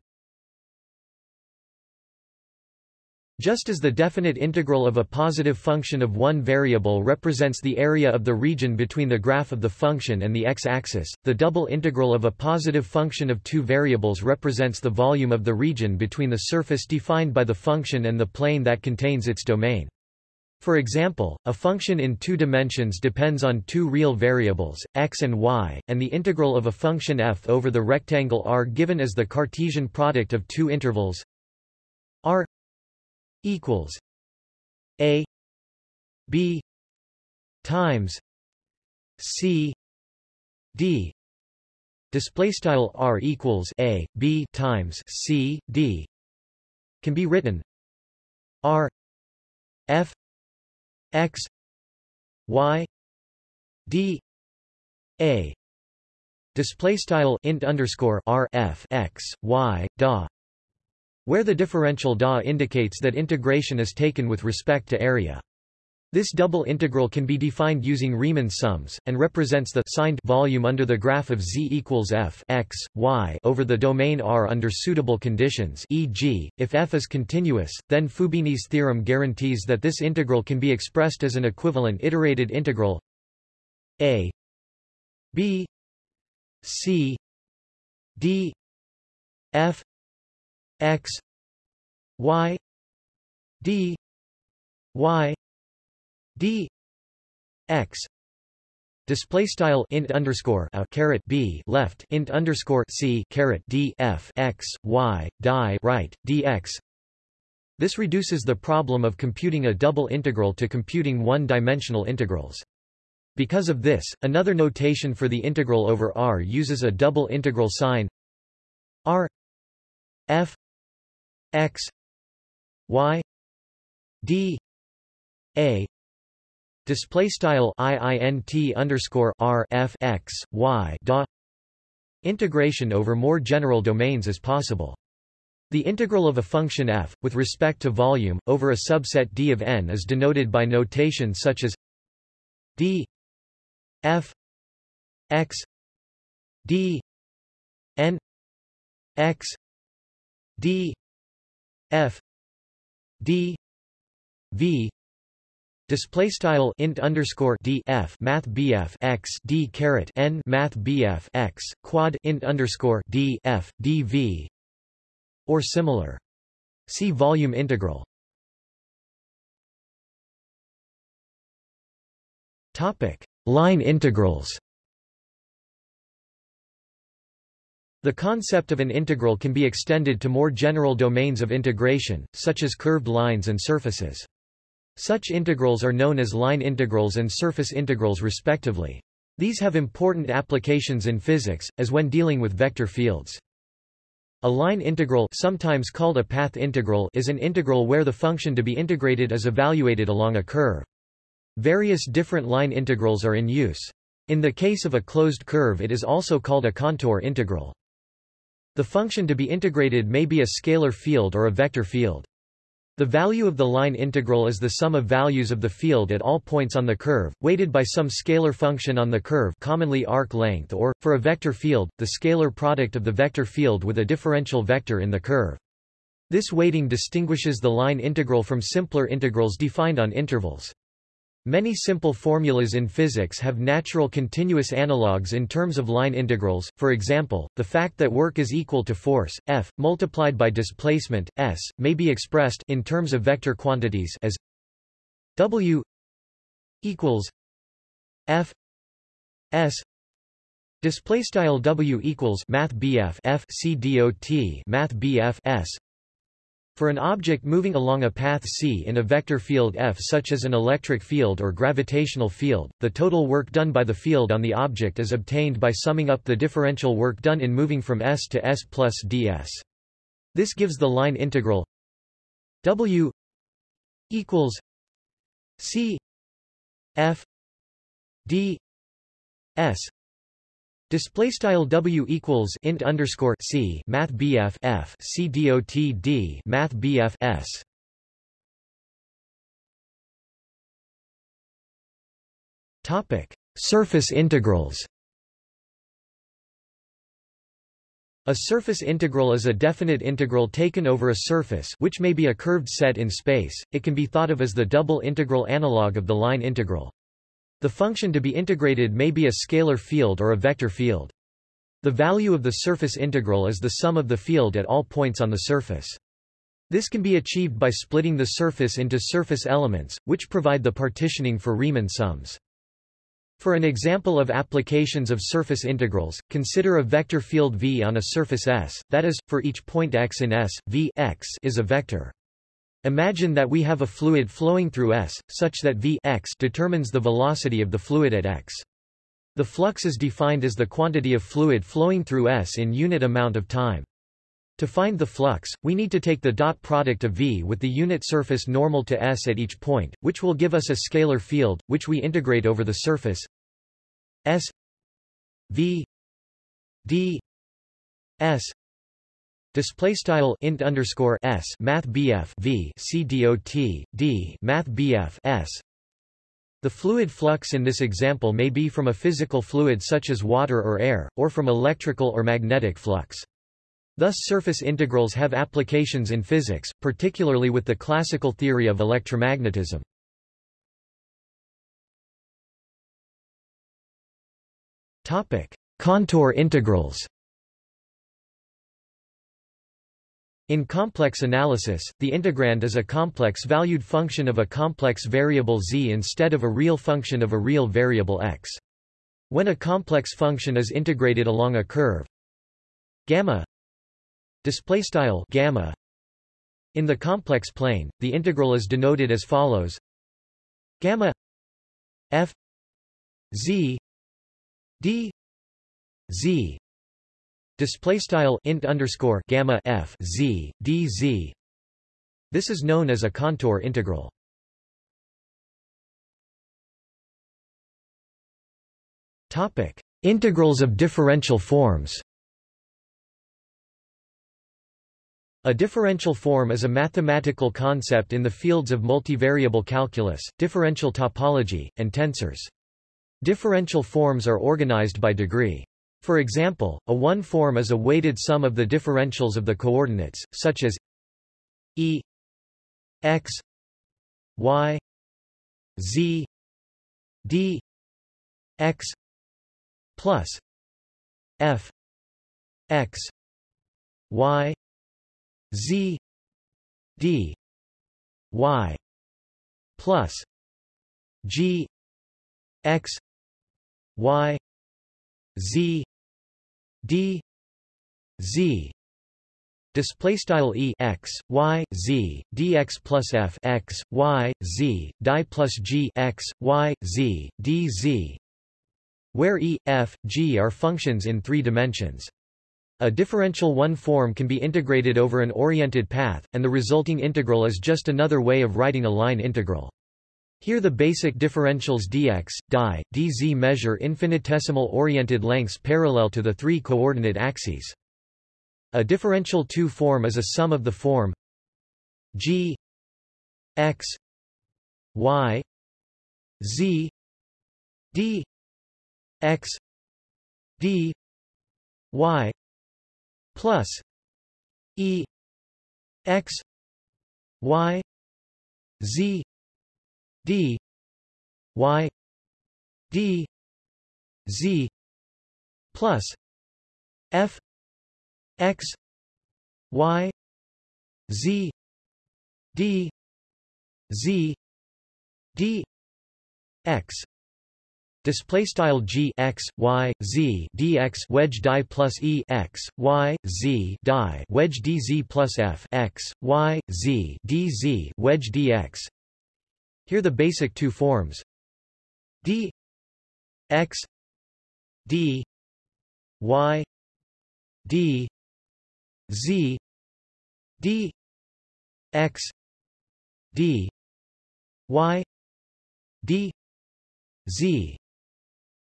Just as the definite integral of a positive function of one variable represents the area of the region between the graph of the function and the x-axis, the double integral of a positive function of two variables represents the volume of the region between the surface defined by the function and the plane that contains its domain. For example, a function in two dimensions depends on two real variables, x and y, and the integral of a function f over the rectangle R given as the Cartesian product of two intervals r equals a b times c d. Display style r equals a b times c d can be written r f x y d a display style int underscore r f x y da where the differential DA indicates that integration is taken with respect to area. This double integral can be defined using Riemann sums, and represents the signed volume under the graph of z equals f x, y over the domain R under suitable conditions e.g., if f is continuous, then Fubini's theorem guarantees that this integral can be expressed as an equivalent iterated integral a b c d f x y d y d x Display style int underscore a caret b left int underscore c caret d f x y die right dx. This reduces the problem of computing a double integral to computing one-dimensional integrals. Because of this, another notation for the integral over R uses a double integral sign R f x y d a display style iint underscore r f x y dot integration over more general domains is possible. The integral of a function f, with respect to volume, over a subset D of n is denoted by notation such as d f x d n x d f d v display style int underscore d f math bf x d caret n math bf x quad int underscore d f d v or similar. See volume integral. Topic: Line integrals. The concept of an integral can be extended to more general domains of integration, such as curved lines and surfaces. Such integrals are known as line integrals and surface integrals respectively. These have important applications in physics, as when dealing with vector fields. A line integral sometimes called a path integral is an integral where the function to be integrated is evaluated along a curve. Various different line integrals are in use. In the case of a closed curve it is also called a contour integral. The function to be integrated may be a scalar field or a vector field. The value of the line integral is the sum of values of the field at all points on the curve, weighted by some scalar function on the curve commonly arc length or, for a vector field, the scalar product of the vector field with a differential vector in the curve. This weighting distinguishes the line integral from simpler integrals defined on intervals. Many simple formulas in physics have natural continuous analogues in terms of line integrals, for example, the fact that work is equal to force, F, multiplied by displacement, S, may be expressed in terms of vector quantities as W equals F S. Display style W equals math BF F C math BF S For an object moving along a path c in a vector field F such as an electric field or gravitational field, the total work done by the field on the object is obtained by summing up the differential work done in moving from S to S plus ds. This gives the line integral W equals C F D S Display style W equals int underscore C Math BF F C dot D Math BF S. Topic Surface integrals. A surface integral is a definite integral taken over a surface which may be a curved set in space, it can be thought of as the double integral analog of the line integral. The function to be integrated may be a scalar field or a vector field. The value of the surface integral is the sum of the field at all points on the surface. This can be achieved by splitting the surface into surface elements, which provide the partitioning for Riemann sums. For an example of applications of surface integrals, consider a vector field V on a surface S, that is, for each point x in S, V x is a vector. Imagine that we have a fluid flowing through S, such that v x determines the velocity of the fluid at x. The flux is defined as the quantity of fluid flowing through S in unit amount of time. To find the flux, we need to take the dot product of V with the unit surface normal to S at each point, which will give us a scalar field, which we integrate over the surface S V D S Display style int underscore s math bf v c dot d math bf s. The fluid flux in this example may be from a physical fluid such as water or air, or from electrical or magnetic flux. Thus surface integrals have applications in physics, particularly with the classical theory of electromagnetism. Topic: Contour integrals. In complex analysis, the integrand is a complex-valued function of a complex variable z instead of a real function of a real variable x. When a complex function is integrated along a curve gamma display style gamma in the complex plane, the integral is denoted as follows gamma f z d z Display style int underscore gamma f z d z. This is known as a contour integral. Topic: Integrals of differential forms. A differential form is a mathematical concept in the fields of multivariable calculus, differential topology, and tensors. Differential forms are organized by degree. For example, a one-form is a weighted sum of the differentials of the coordinates, such as e x y z d x plus f x y z d y plus g x y z d z. Display style e x y z. Dx plus f x y z. Die plus g x y z. D z where e f g are functions in three dimensions. A differential one form can be integrated over an oriented path, and the resulting integral is just another way of writing a line integral. Here the basic differentials dx, di, dz measure infinitesimal-oriented lengths parallel to the three coordinate axes. A differential two form is a sum of the form g x y z d x d y plus e x y z d y d z plus f x y z d z d x display style g x y z dx wedge die plus e x y z die wedge dz plus f x y z dz wedge dx. Here the basic two forms. D. X. D. Y. D. Z. D. X. D. Y. D. Z.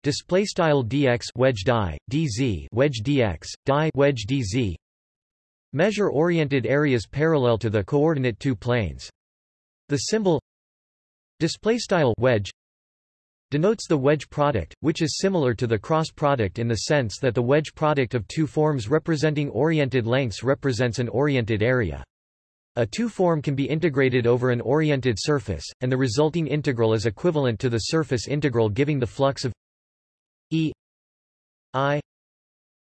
Display style dx wedge die dz wedge dx die wedge dz measure oriented areas parallel to the coordinate two planes. The symbol display style wedge denotes the wedge product, which is similar to the cross product in the sense that the wedge product of two forms representing oriented lengths represents an oriented area. A two-form can be integrated over an oriented surface, and the resulting integral is equivalent to the surface integral giving the flux of E I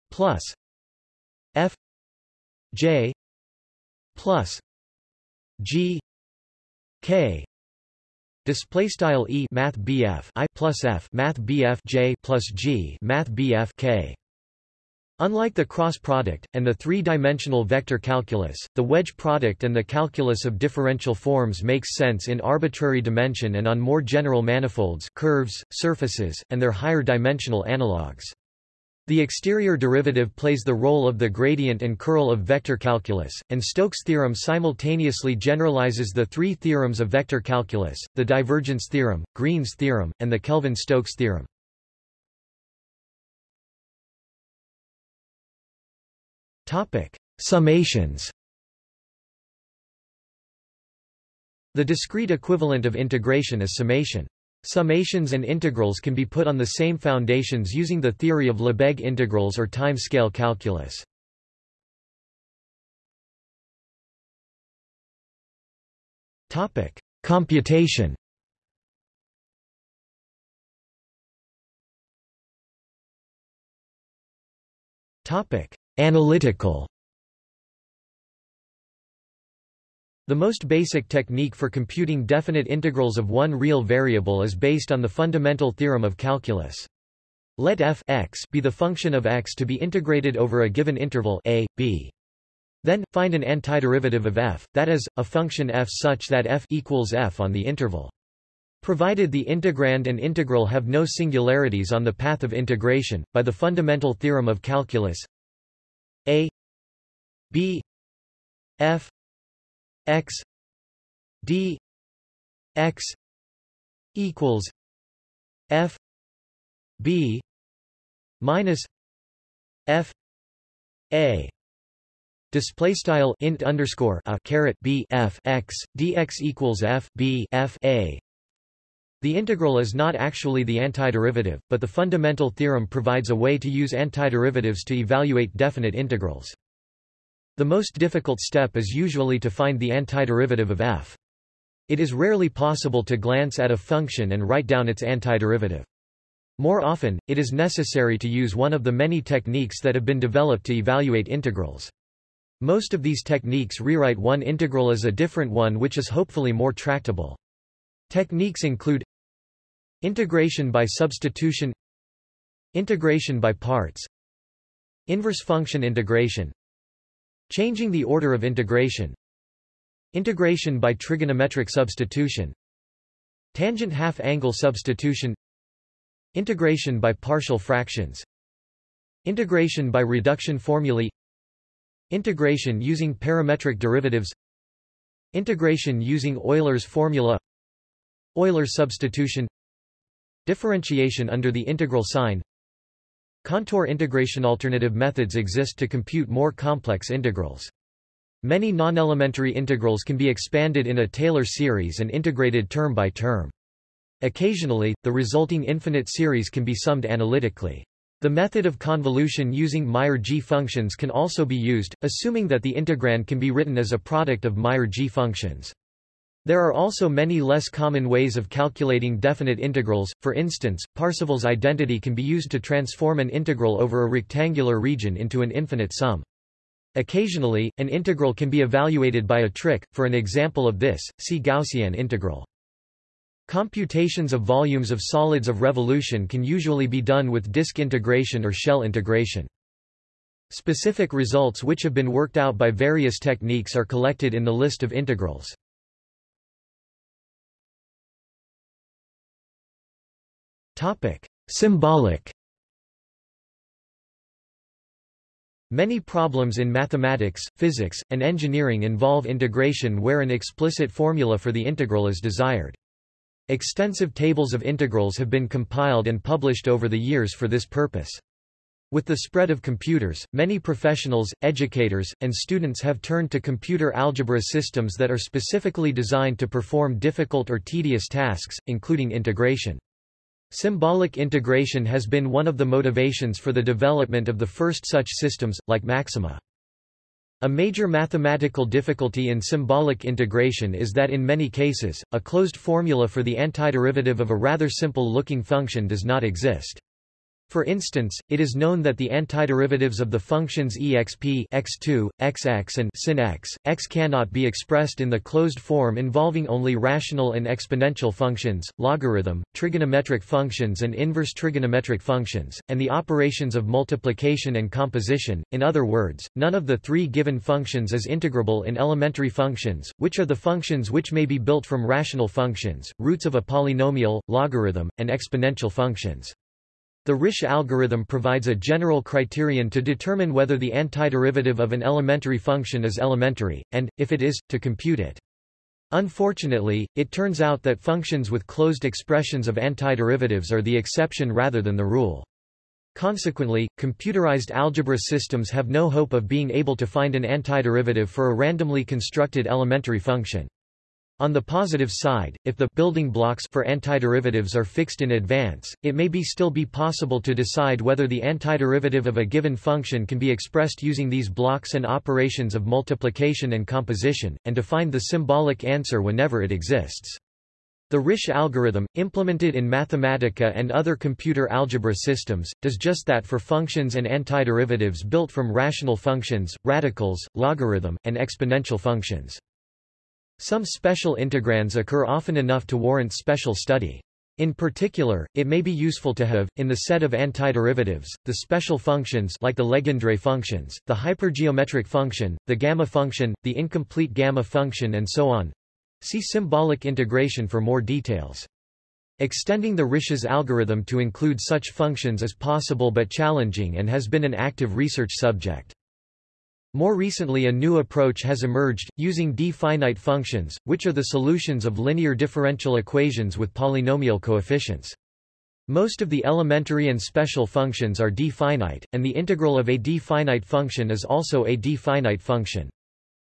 plus F J plus G K Display style E Math BF I plus F Math BF J plus G Math BF K. Unlike the cross product, and the three-dimensional vector calculus, the wedge product and the calculus of differential forms makes sense in arbitrary dimension and on more general manifolds curves, surfaces, and their higher dimensional analogues. The exterior derivative plays the role of the gradient and curl of vector calculus, and Stokes' theorem simultaneously generalizes the three theorems of vector calculus, the divergence theorem, Green's theorem, and the Kelvin-Stokes theorem. Summations The discrete equivalent of integration is summation. Summations and integrals can be put on the same foundations using the theory of Lebesgue integrals or time-scale calculus. Topic: Computation. Topic: Analytical. The most basic technique for computing definite integrals of one real variable is based on the fundamental theorem of calculus. Let f x be the function of x to be integrated over a given interval a, b. Then, find an antiderivative of f, that is, a function f such that f equals f on the interval. Provided the integrand and integral have no singularities on the path of integration, by the fundamental theorem of calculus a b f x d x equals f b minus f a Display style int underscore a caret b f x dx equals f b f a. The integral is not actually the antiderivative, but the fundamental theorem provides a way to use antiderivatives to evaluate definite integrals. The most difficult step is usually to find the antiderivative of f. It is rarely possible to glance at a function and write down its antiderivative. More often, it is necessary to use one of the many techniques that have been developed to evaluate integrals. Most of these techniques rewrite one integral as a different one which is hopefully more tractable. Techniques include integration by substitution integration by parts inverse function integration Changing the order of integration. Integration by trigonometric substitution. Tangent half-angle substitution. Integration by partial fractions. Integration by reduction formulae. Integration using parametric derivatives. Integration using Euler's formula. Euler's substitution. Differentiation under the integral sign Contour integration alternative methods exist to compute more complex integrals. Many non-elementary integrals can be expanded in a Taylor series and integrated term by term. Occasionally, the resulting infinite series can be summed analytically. The method of convolution using Meijer-G functions can also be used, assuming that the integrand can be written as a product of Meijer-G functions. There are also many less common ways of calculating definite integrals, for instance, Parseval's identity can be used to transform an integral over a rectangular region into an infinite sum. Occasionally, an integral can be evaluated by a trick, for an example of this, see Gaussian integral. Computations of volumes of solids of revolution can usually be done with disk integration or shell integration. Specific results which have been worked out by various techniques are collected in the list of integrals. Symbolic Many problems in mathematics, physics, and engineering involve integration where an explicit formula for the integral is desired. Extensive tables of integrals have been compiled and published over the years for this purpose. With the spread of computers, many professionals, educators, and students have turned to computer algebra systems that are specifically designed to perform difficult or tedious tasks, including integration. Symbolic integration has been one of the motivations for the development of the first such systems, like Maxima. A major mathematical difficulty in symbolic integration is that in many cases, a closed formula for the antiderivative of a rather simple-looking function does not exist. For instance, it is known that the antiderivatives of the functions exp x2, xx and sin x, x cannot be expressed in the closed form involving only rational and exponential functions, logarithm, trigonometric functions and inverse trigonometric functions, and the operations of multiplication and composition. In other words, none of the three given functions is integrable in elementary functions, which are the functions which may be built from rational functions, roots of a polynomial, logarithm, and exponential functions. The Risch algorithm provides a general criterion to determine whether the antiderivative of an elementary function is elementary, and, if it is, to compute it. Unfortunately, it turns out that functions with closed expressions of antiderivatives are the exception rather than the rule. Consequently, computerized algebra systems have no hope of being able to find an antiderivative for a randomly constructed elementary function. On the positive side, if the building blocks for antiderivatives are fixed in advance, it may be still be possible to decide whether the antiderivative of a given function can be expressed using these blocks and operations of multiplication and composition, and to find the symbolic answer whenever it exists. The Risch algorithm, implemented in Mathematica and other computer algebra systems, does just that for functions and antiderivatives built from rational functions, radicals, logarithm, and exponential functions. Some special integrands occur often enough to warrant special study. In particular, it may be useful to have, in the set of antiderivatives, the special functions like the Legendre functions, the hypergeometric function, the gamma function, the incomplete gamma function and so on. See symbolic integration for more details. Extending the Risch's algorithm to include such functions is possible but challenging and has been an active research subject. More recently a new approach has emerged, using d-finite functions, which are the solutions of linear differential equations with polynomial coefficients. Most of the elementary and special functions are d-finite, and the integral of a d-finite function is also a d-finite function.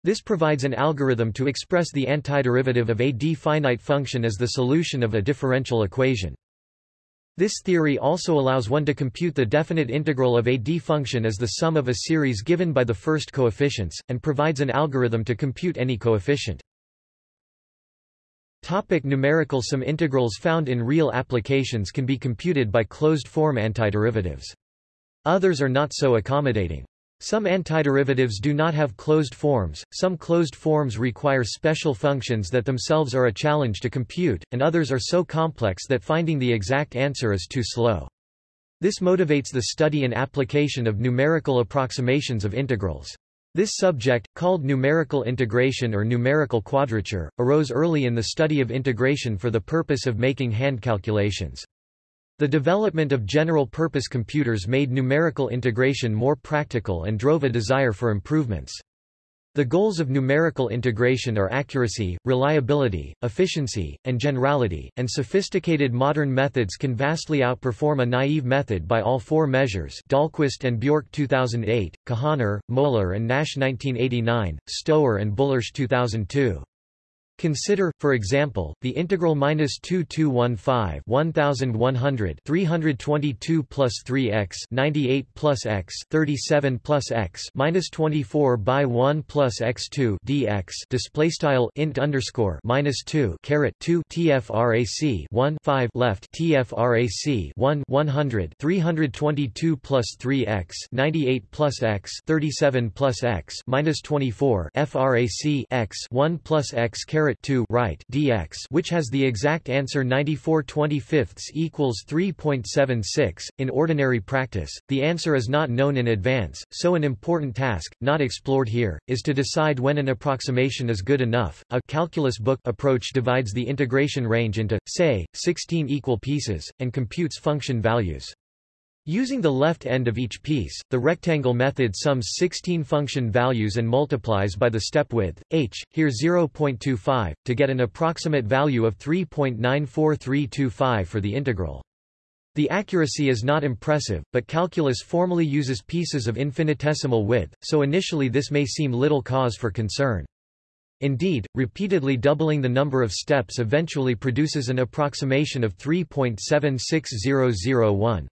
This provides an algorithm to express the antiderivative of a d-finite function as the solution of a differential equation. This theory also allows one to compute the definite integral of a d function as the sum of a series given by the first coefficients, and provides an algorithm to compute any coefficient. Topic numerical Some integrals found in real applications can be computed by closed-form antiderivatives. Others are not so accommodating. Some antiderivatives do not have closed forms, some closed forms require special functions that themselves are a challenge to compute, and others are so complex that finding the exact answer is too slow. This motivates the study and application of numerical approximations of integrals. This subject, called numerical integration or numerical quadrature, arose early in the study of integration for the purpose of making hand calculations. The development of general-purpose computers made numerical integration more practical and drove a desire for improvements. The goals of numerical integration are accuracy, reliability, efficiency, and generality, and sophisticated modern methods can vastly outperform a naive method by all four measures Dahlquist and Björck 2008, Kahaner, Moler and Nash 1989, Stoer and Bulirsch 2002. Consider, for example, the integral minus 2215 1100 322 plus 3x 98 plus x 37 plus x minus 24 by 1 plus x2 dx display style int underscore minus 2 caret 2 tfrac 1 5 left tfrac 1 100 322 plus 3x 98 plus x 37 plus x minus 24 frac x 1 plus x caret caret 2 right dx which has the exact answer 94 25 equals 3.76. In ordinary practice, the answer is not known in advance, so an important task, not explored here, is to decide when an approximation is good enough. A calculus book approach divides the integration range into, say, 16 equal pieces, and computes function values. Using the left end of each piece, the rectangle method sums 16 function values and multiplies by the step width, h, here 0.25, to get an approximate value of 3.94325 for the integral. The accuracy is not impressive, but calculus formally uses pieces of infinitesimal width, so initially this may seem little cause for concern. Indeed, repeatedly doubling the number of steps eventually produces an approximation of 3.76001.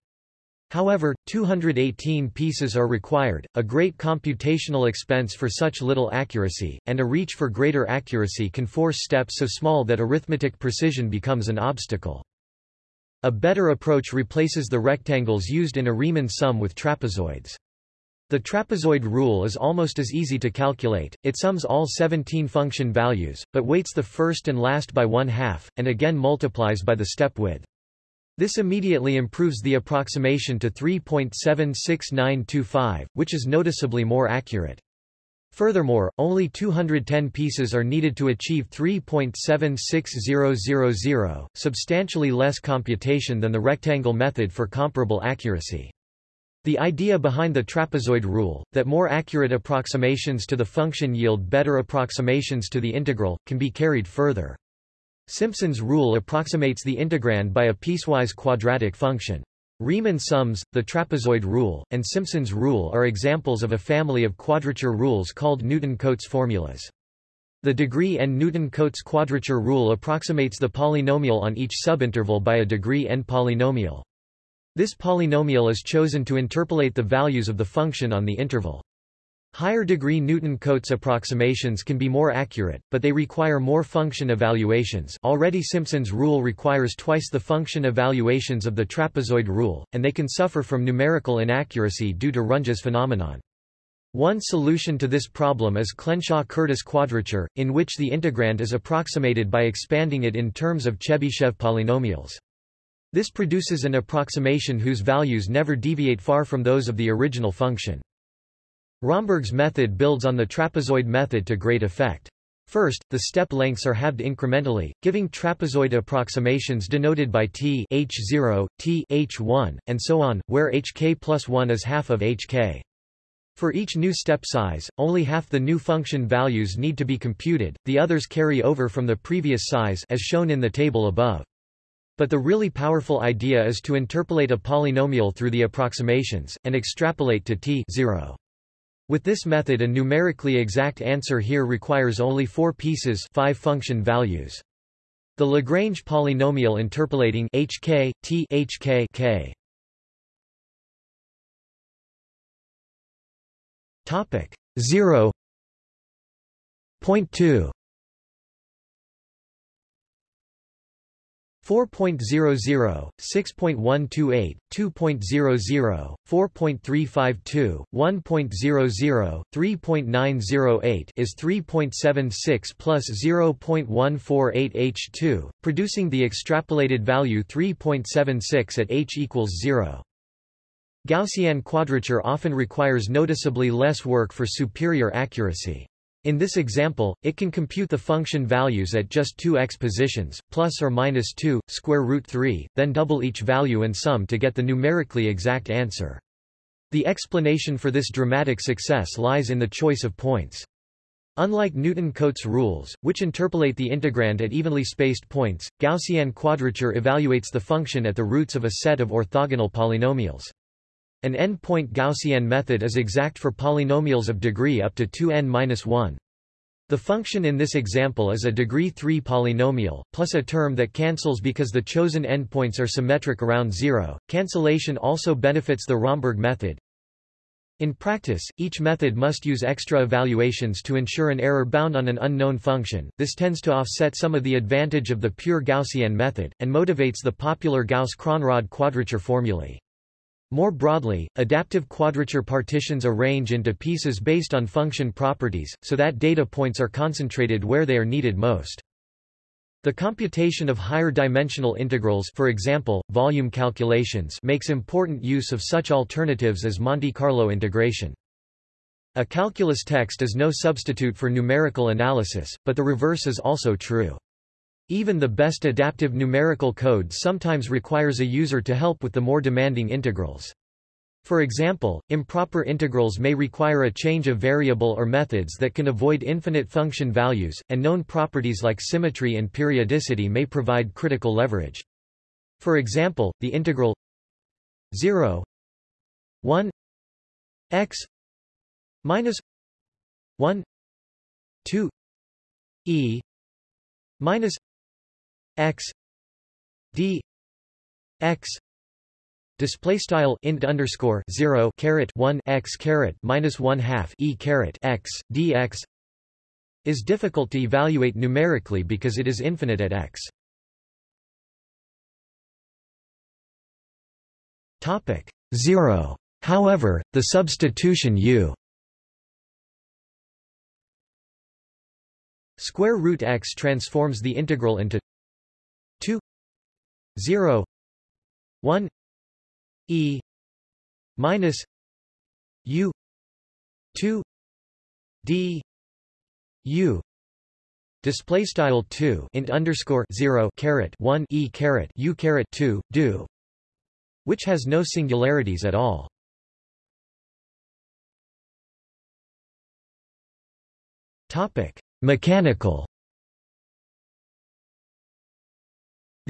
However, 218 pieces are required, a great computational expense for such little accuracy, and a reach for greater accuracy can force steps so small that arithmetic precision becomes an obstacle. A better approach replaces the rectangles used in a Riemann sum with trapezoids. The trapezoid rule is almost as easy to calculate, it sums all 17 function values, but weights the first and last by one half, and again multiplies by the step width. This immediately improves the approximation to 3.76925, which is noticeably more accurate. Furthermore, only 210 pieces are needed to achieve 3.76000, substantially less computation than the rectangle method for comparable accuracy. The idea behind the trapezoid rule, that more accurate approximations to the function yield better approximations to the integral, can be carried further. Simpson's rule approximates the integrand by a piecewise quadratic function. Riemann sums, the trapezoid rule, and Simpson's rule are examples of a family of quadrature rules called Newton-Cotes formulas. The degree n Newton-Cotes quadrature rule approximates the polynomial on each subinterval by a degree n polynomial. This polynomial is chosen to interpolate the values of the function on the interval. Higher degree Newton-Cotes approximations can be more accurate, but they require more function evaluations already Simpson's rule requires twice the function evaluations of the trapezoid rule, and they can suffer from numerical inaccuracy due to Runge's phenomenon. One solution to this problem is Clenshaw-Curtis quadrature, in which the integrand is approximated by expanding it in terms of Chebyshev polynomials. This produces an approximation whose values never deviate far from those of the original function. Romberg's method builds on the trapezoid method to great effect. First, the step lengths are halved incrementally, giving trapezoid approximations denoted by t h0, t h1, and so on, where hk plus 1 is half of hk. For each new step size, only half the new function values need to be computed, the others carry over from the previous size as shown in the table above. But the really powerful idea is to interpolate a polynomial through the approximations, and extrapolate to t 0. With this method a numerically exact answer here requires only four pieces five function values. The Lagrange polynomial interpolating hk, t hk k. Topic 0.2 4.00, 6.128, 2.00, 4.352, 1.00, 3.908 is 3.76 plus 0.148 h2, producing the extrapolated value 3.76 at h equals 0. Gaussian quadrature often requires noticeably less work for superior accuracy. In this example, it can compute the function values at just two x positions, plus or minus 2, square root 3, then double each value and sum to get the numerically exact answer. The explanation for this dramatic success lies in the choice of points. Unlike Newton-Cotes rules, which interpolate the integrand at evenly spaced points, Gaussian quadrature evaluates the function at the roots of a set of orthogonal polynomials. An n-point Gaussian method is exact for polynomials of degree up to 2n-1. The function in this example is a degree 3 polynomial, plus a term that cancels because the chosen endpoints are symmetric around zero. Cancellation also benefits the Romberg method. In practice, each method must use extra evaluations to ensure an error bound on an unknown function. This tends to offset some of the advantage of the pure Gaussian method, and motivates the popular Gauss-Kronrod quadrature formulae. More broadly, adaptive quadrature partitions arrange into pieces based on function properties, so that data points are concentrated where they are needed most. The computation of higher dimensional integrals for example, volume calculations makes important use of such alternatives as Monte Carlo integration. A calculus text is no substitute for numerical analysis, but the reverse is also true. Even the best adaptive numerical code sometimes requires a user to help with the more demanding integrals. For example, improper integrals may require a change of variable or methods that can avoid infinite function values, and known properties like symmetry and periodicity may provide critical leverage. For example, the integral 0 1 x minus 1 2 e minus x d x display style int underscore 0 caret 1 x caret minus 1 half e caret x dx is difficult to evaluate numerically because it is infinite at x. Topic 0. However, the substitution u square root x transforms the integral into 2 0 1 E minus U two D U. Display style 2 int underscore 0 caret 1 e caret u caret 2 do which has no singularities at all. Topic mechanical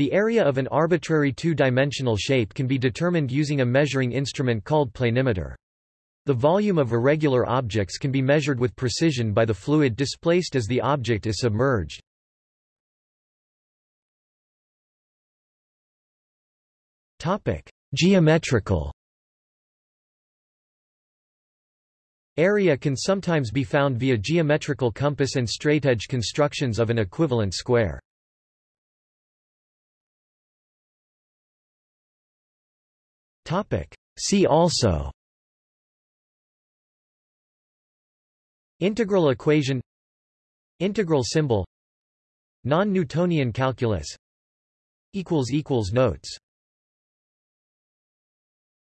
The area of an arbitrary two-dimensional shape can be determined using a measuring instrument called planimeter. The volume of irregular objects can be measured with precision by the fluid displaced as the object is submerged. Geometrical Area can sometimes be found via geometrical compass and straightedge constructions of an equivalent square. See also. Integral equation. Integral symbol. Non-Newtonian calculus. Notes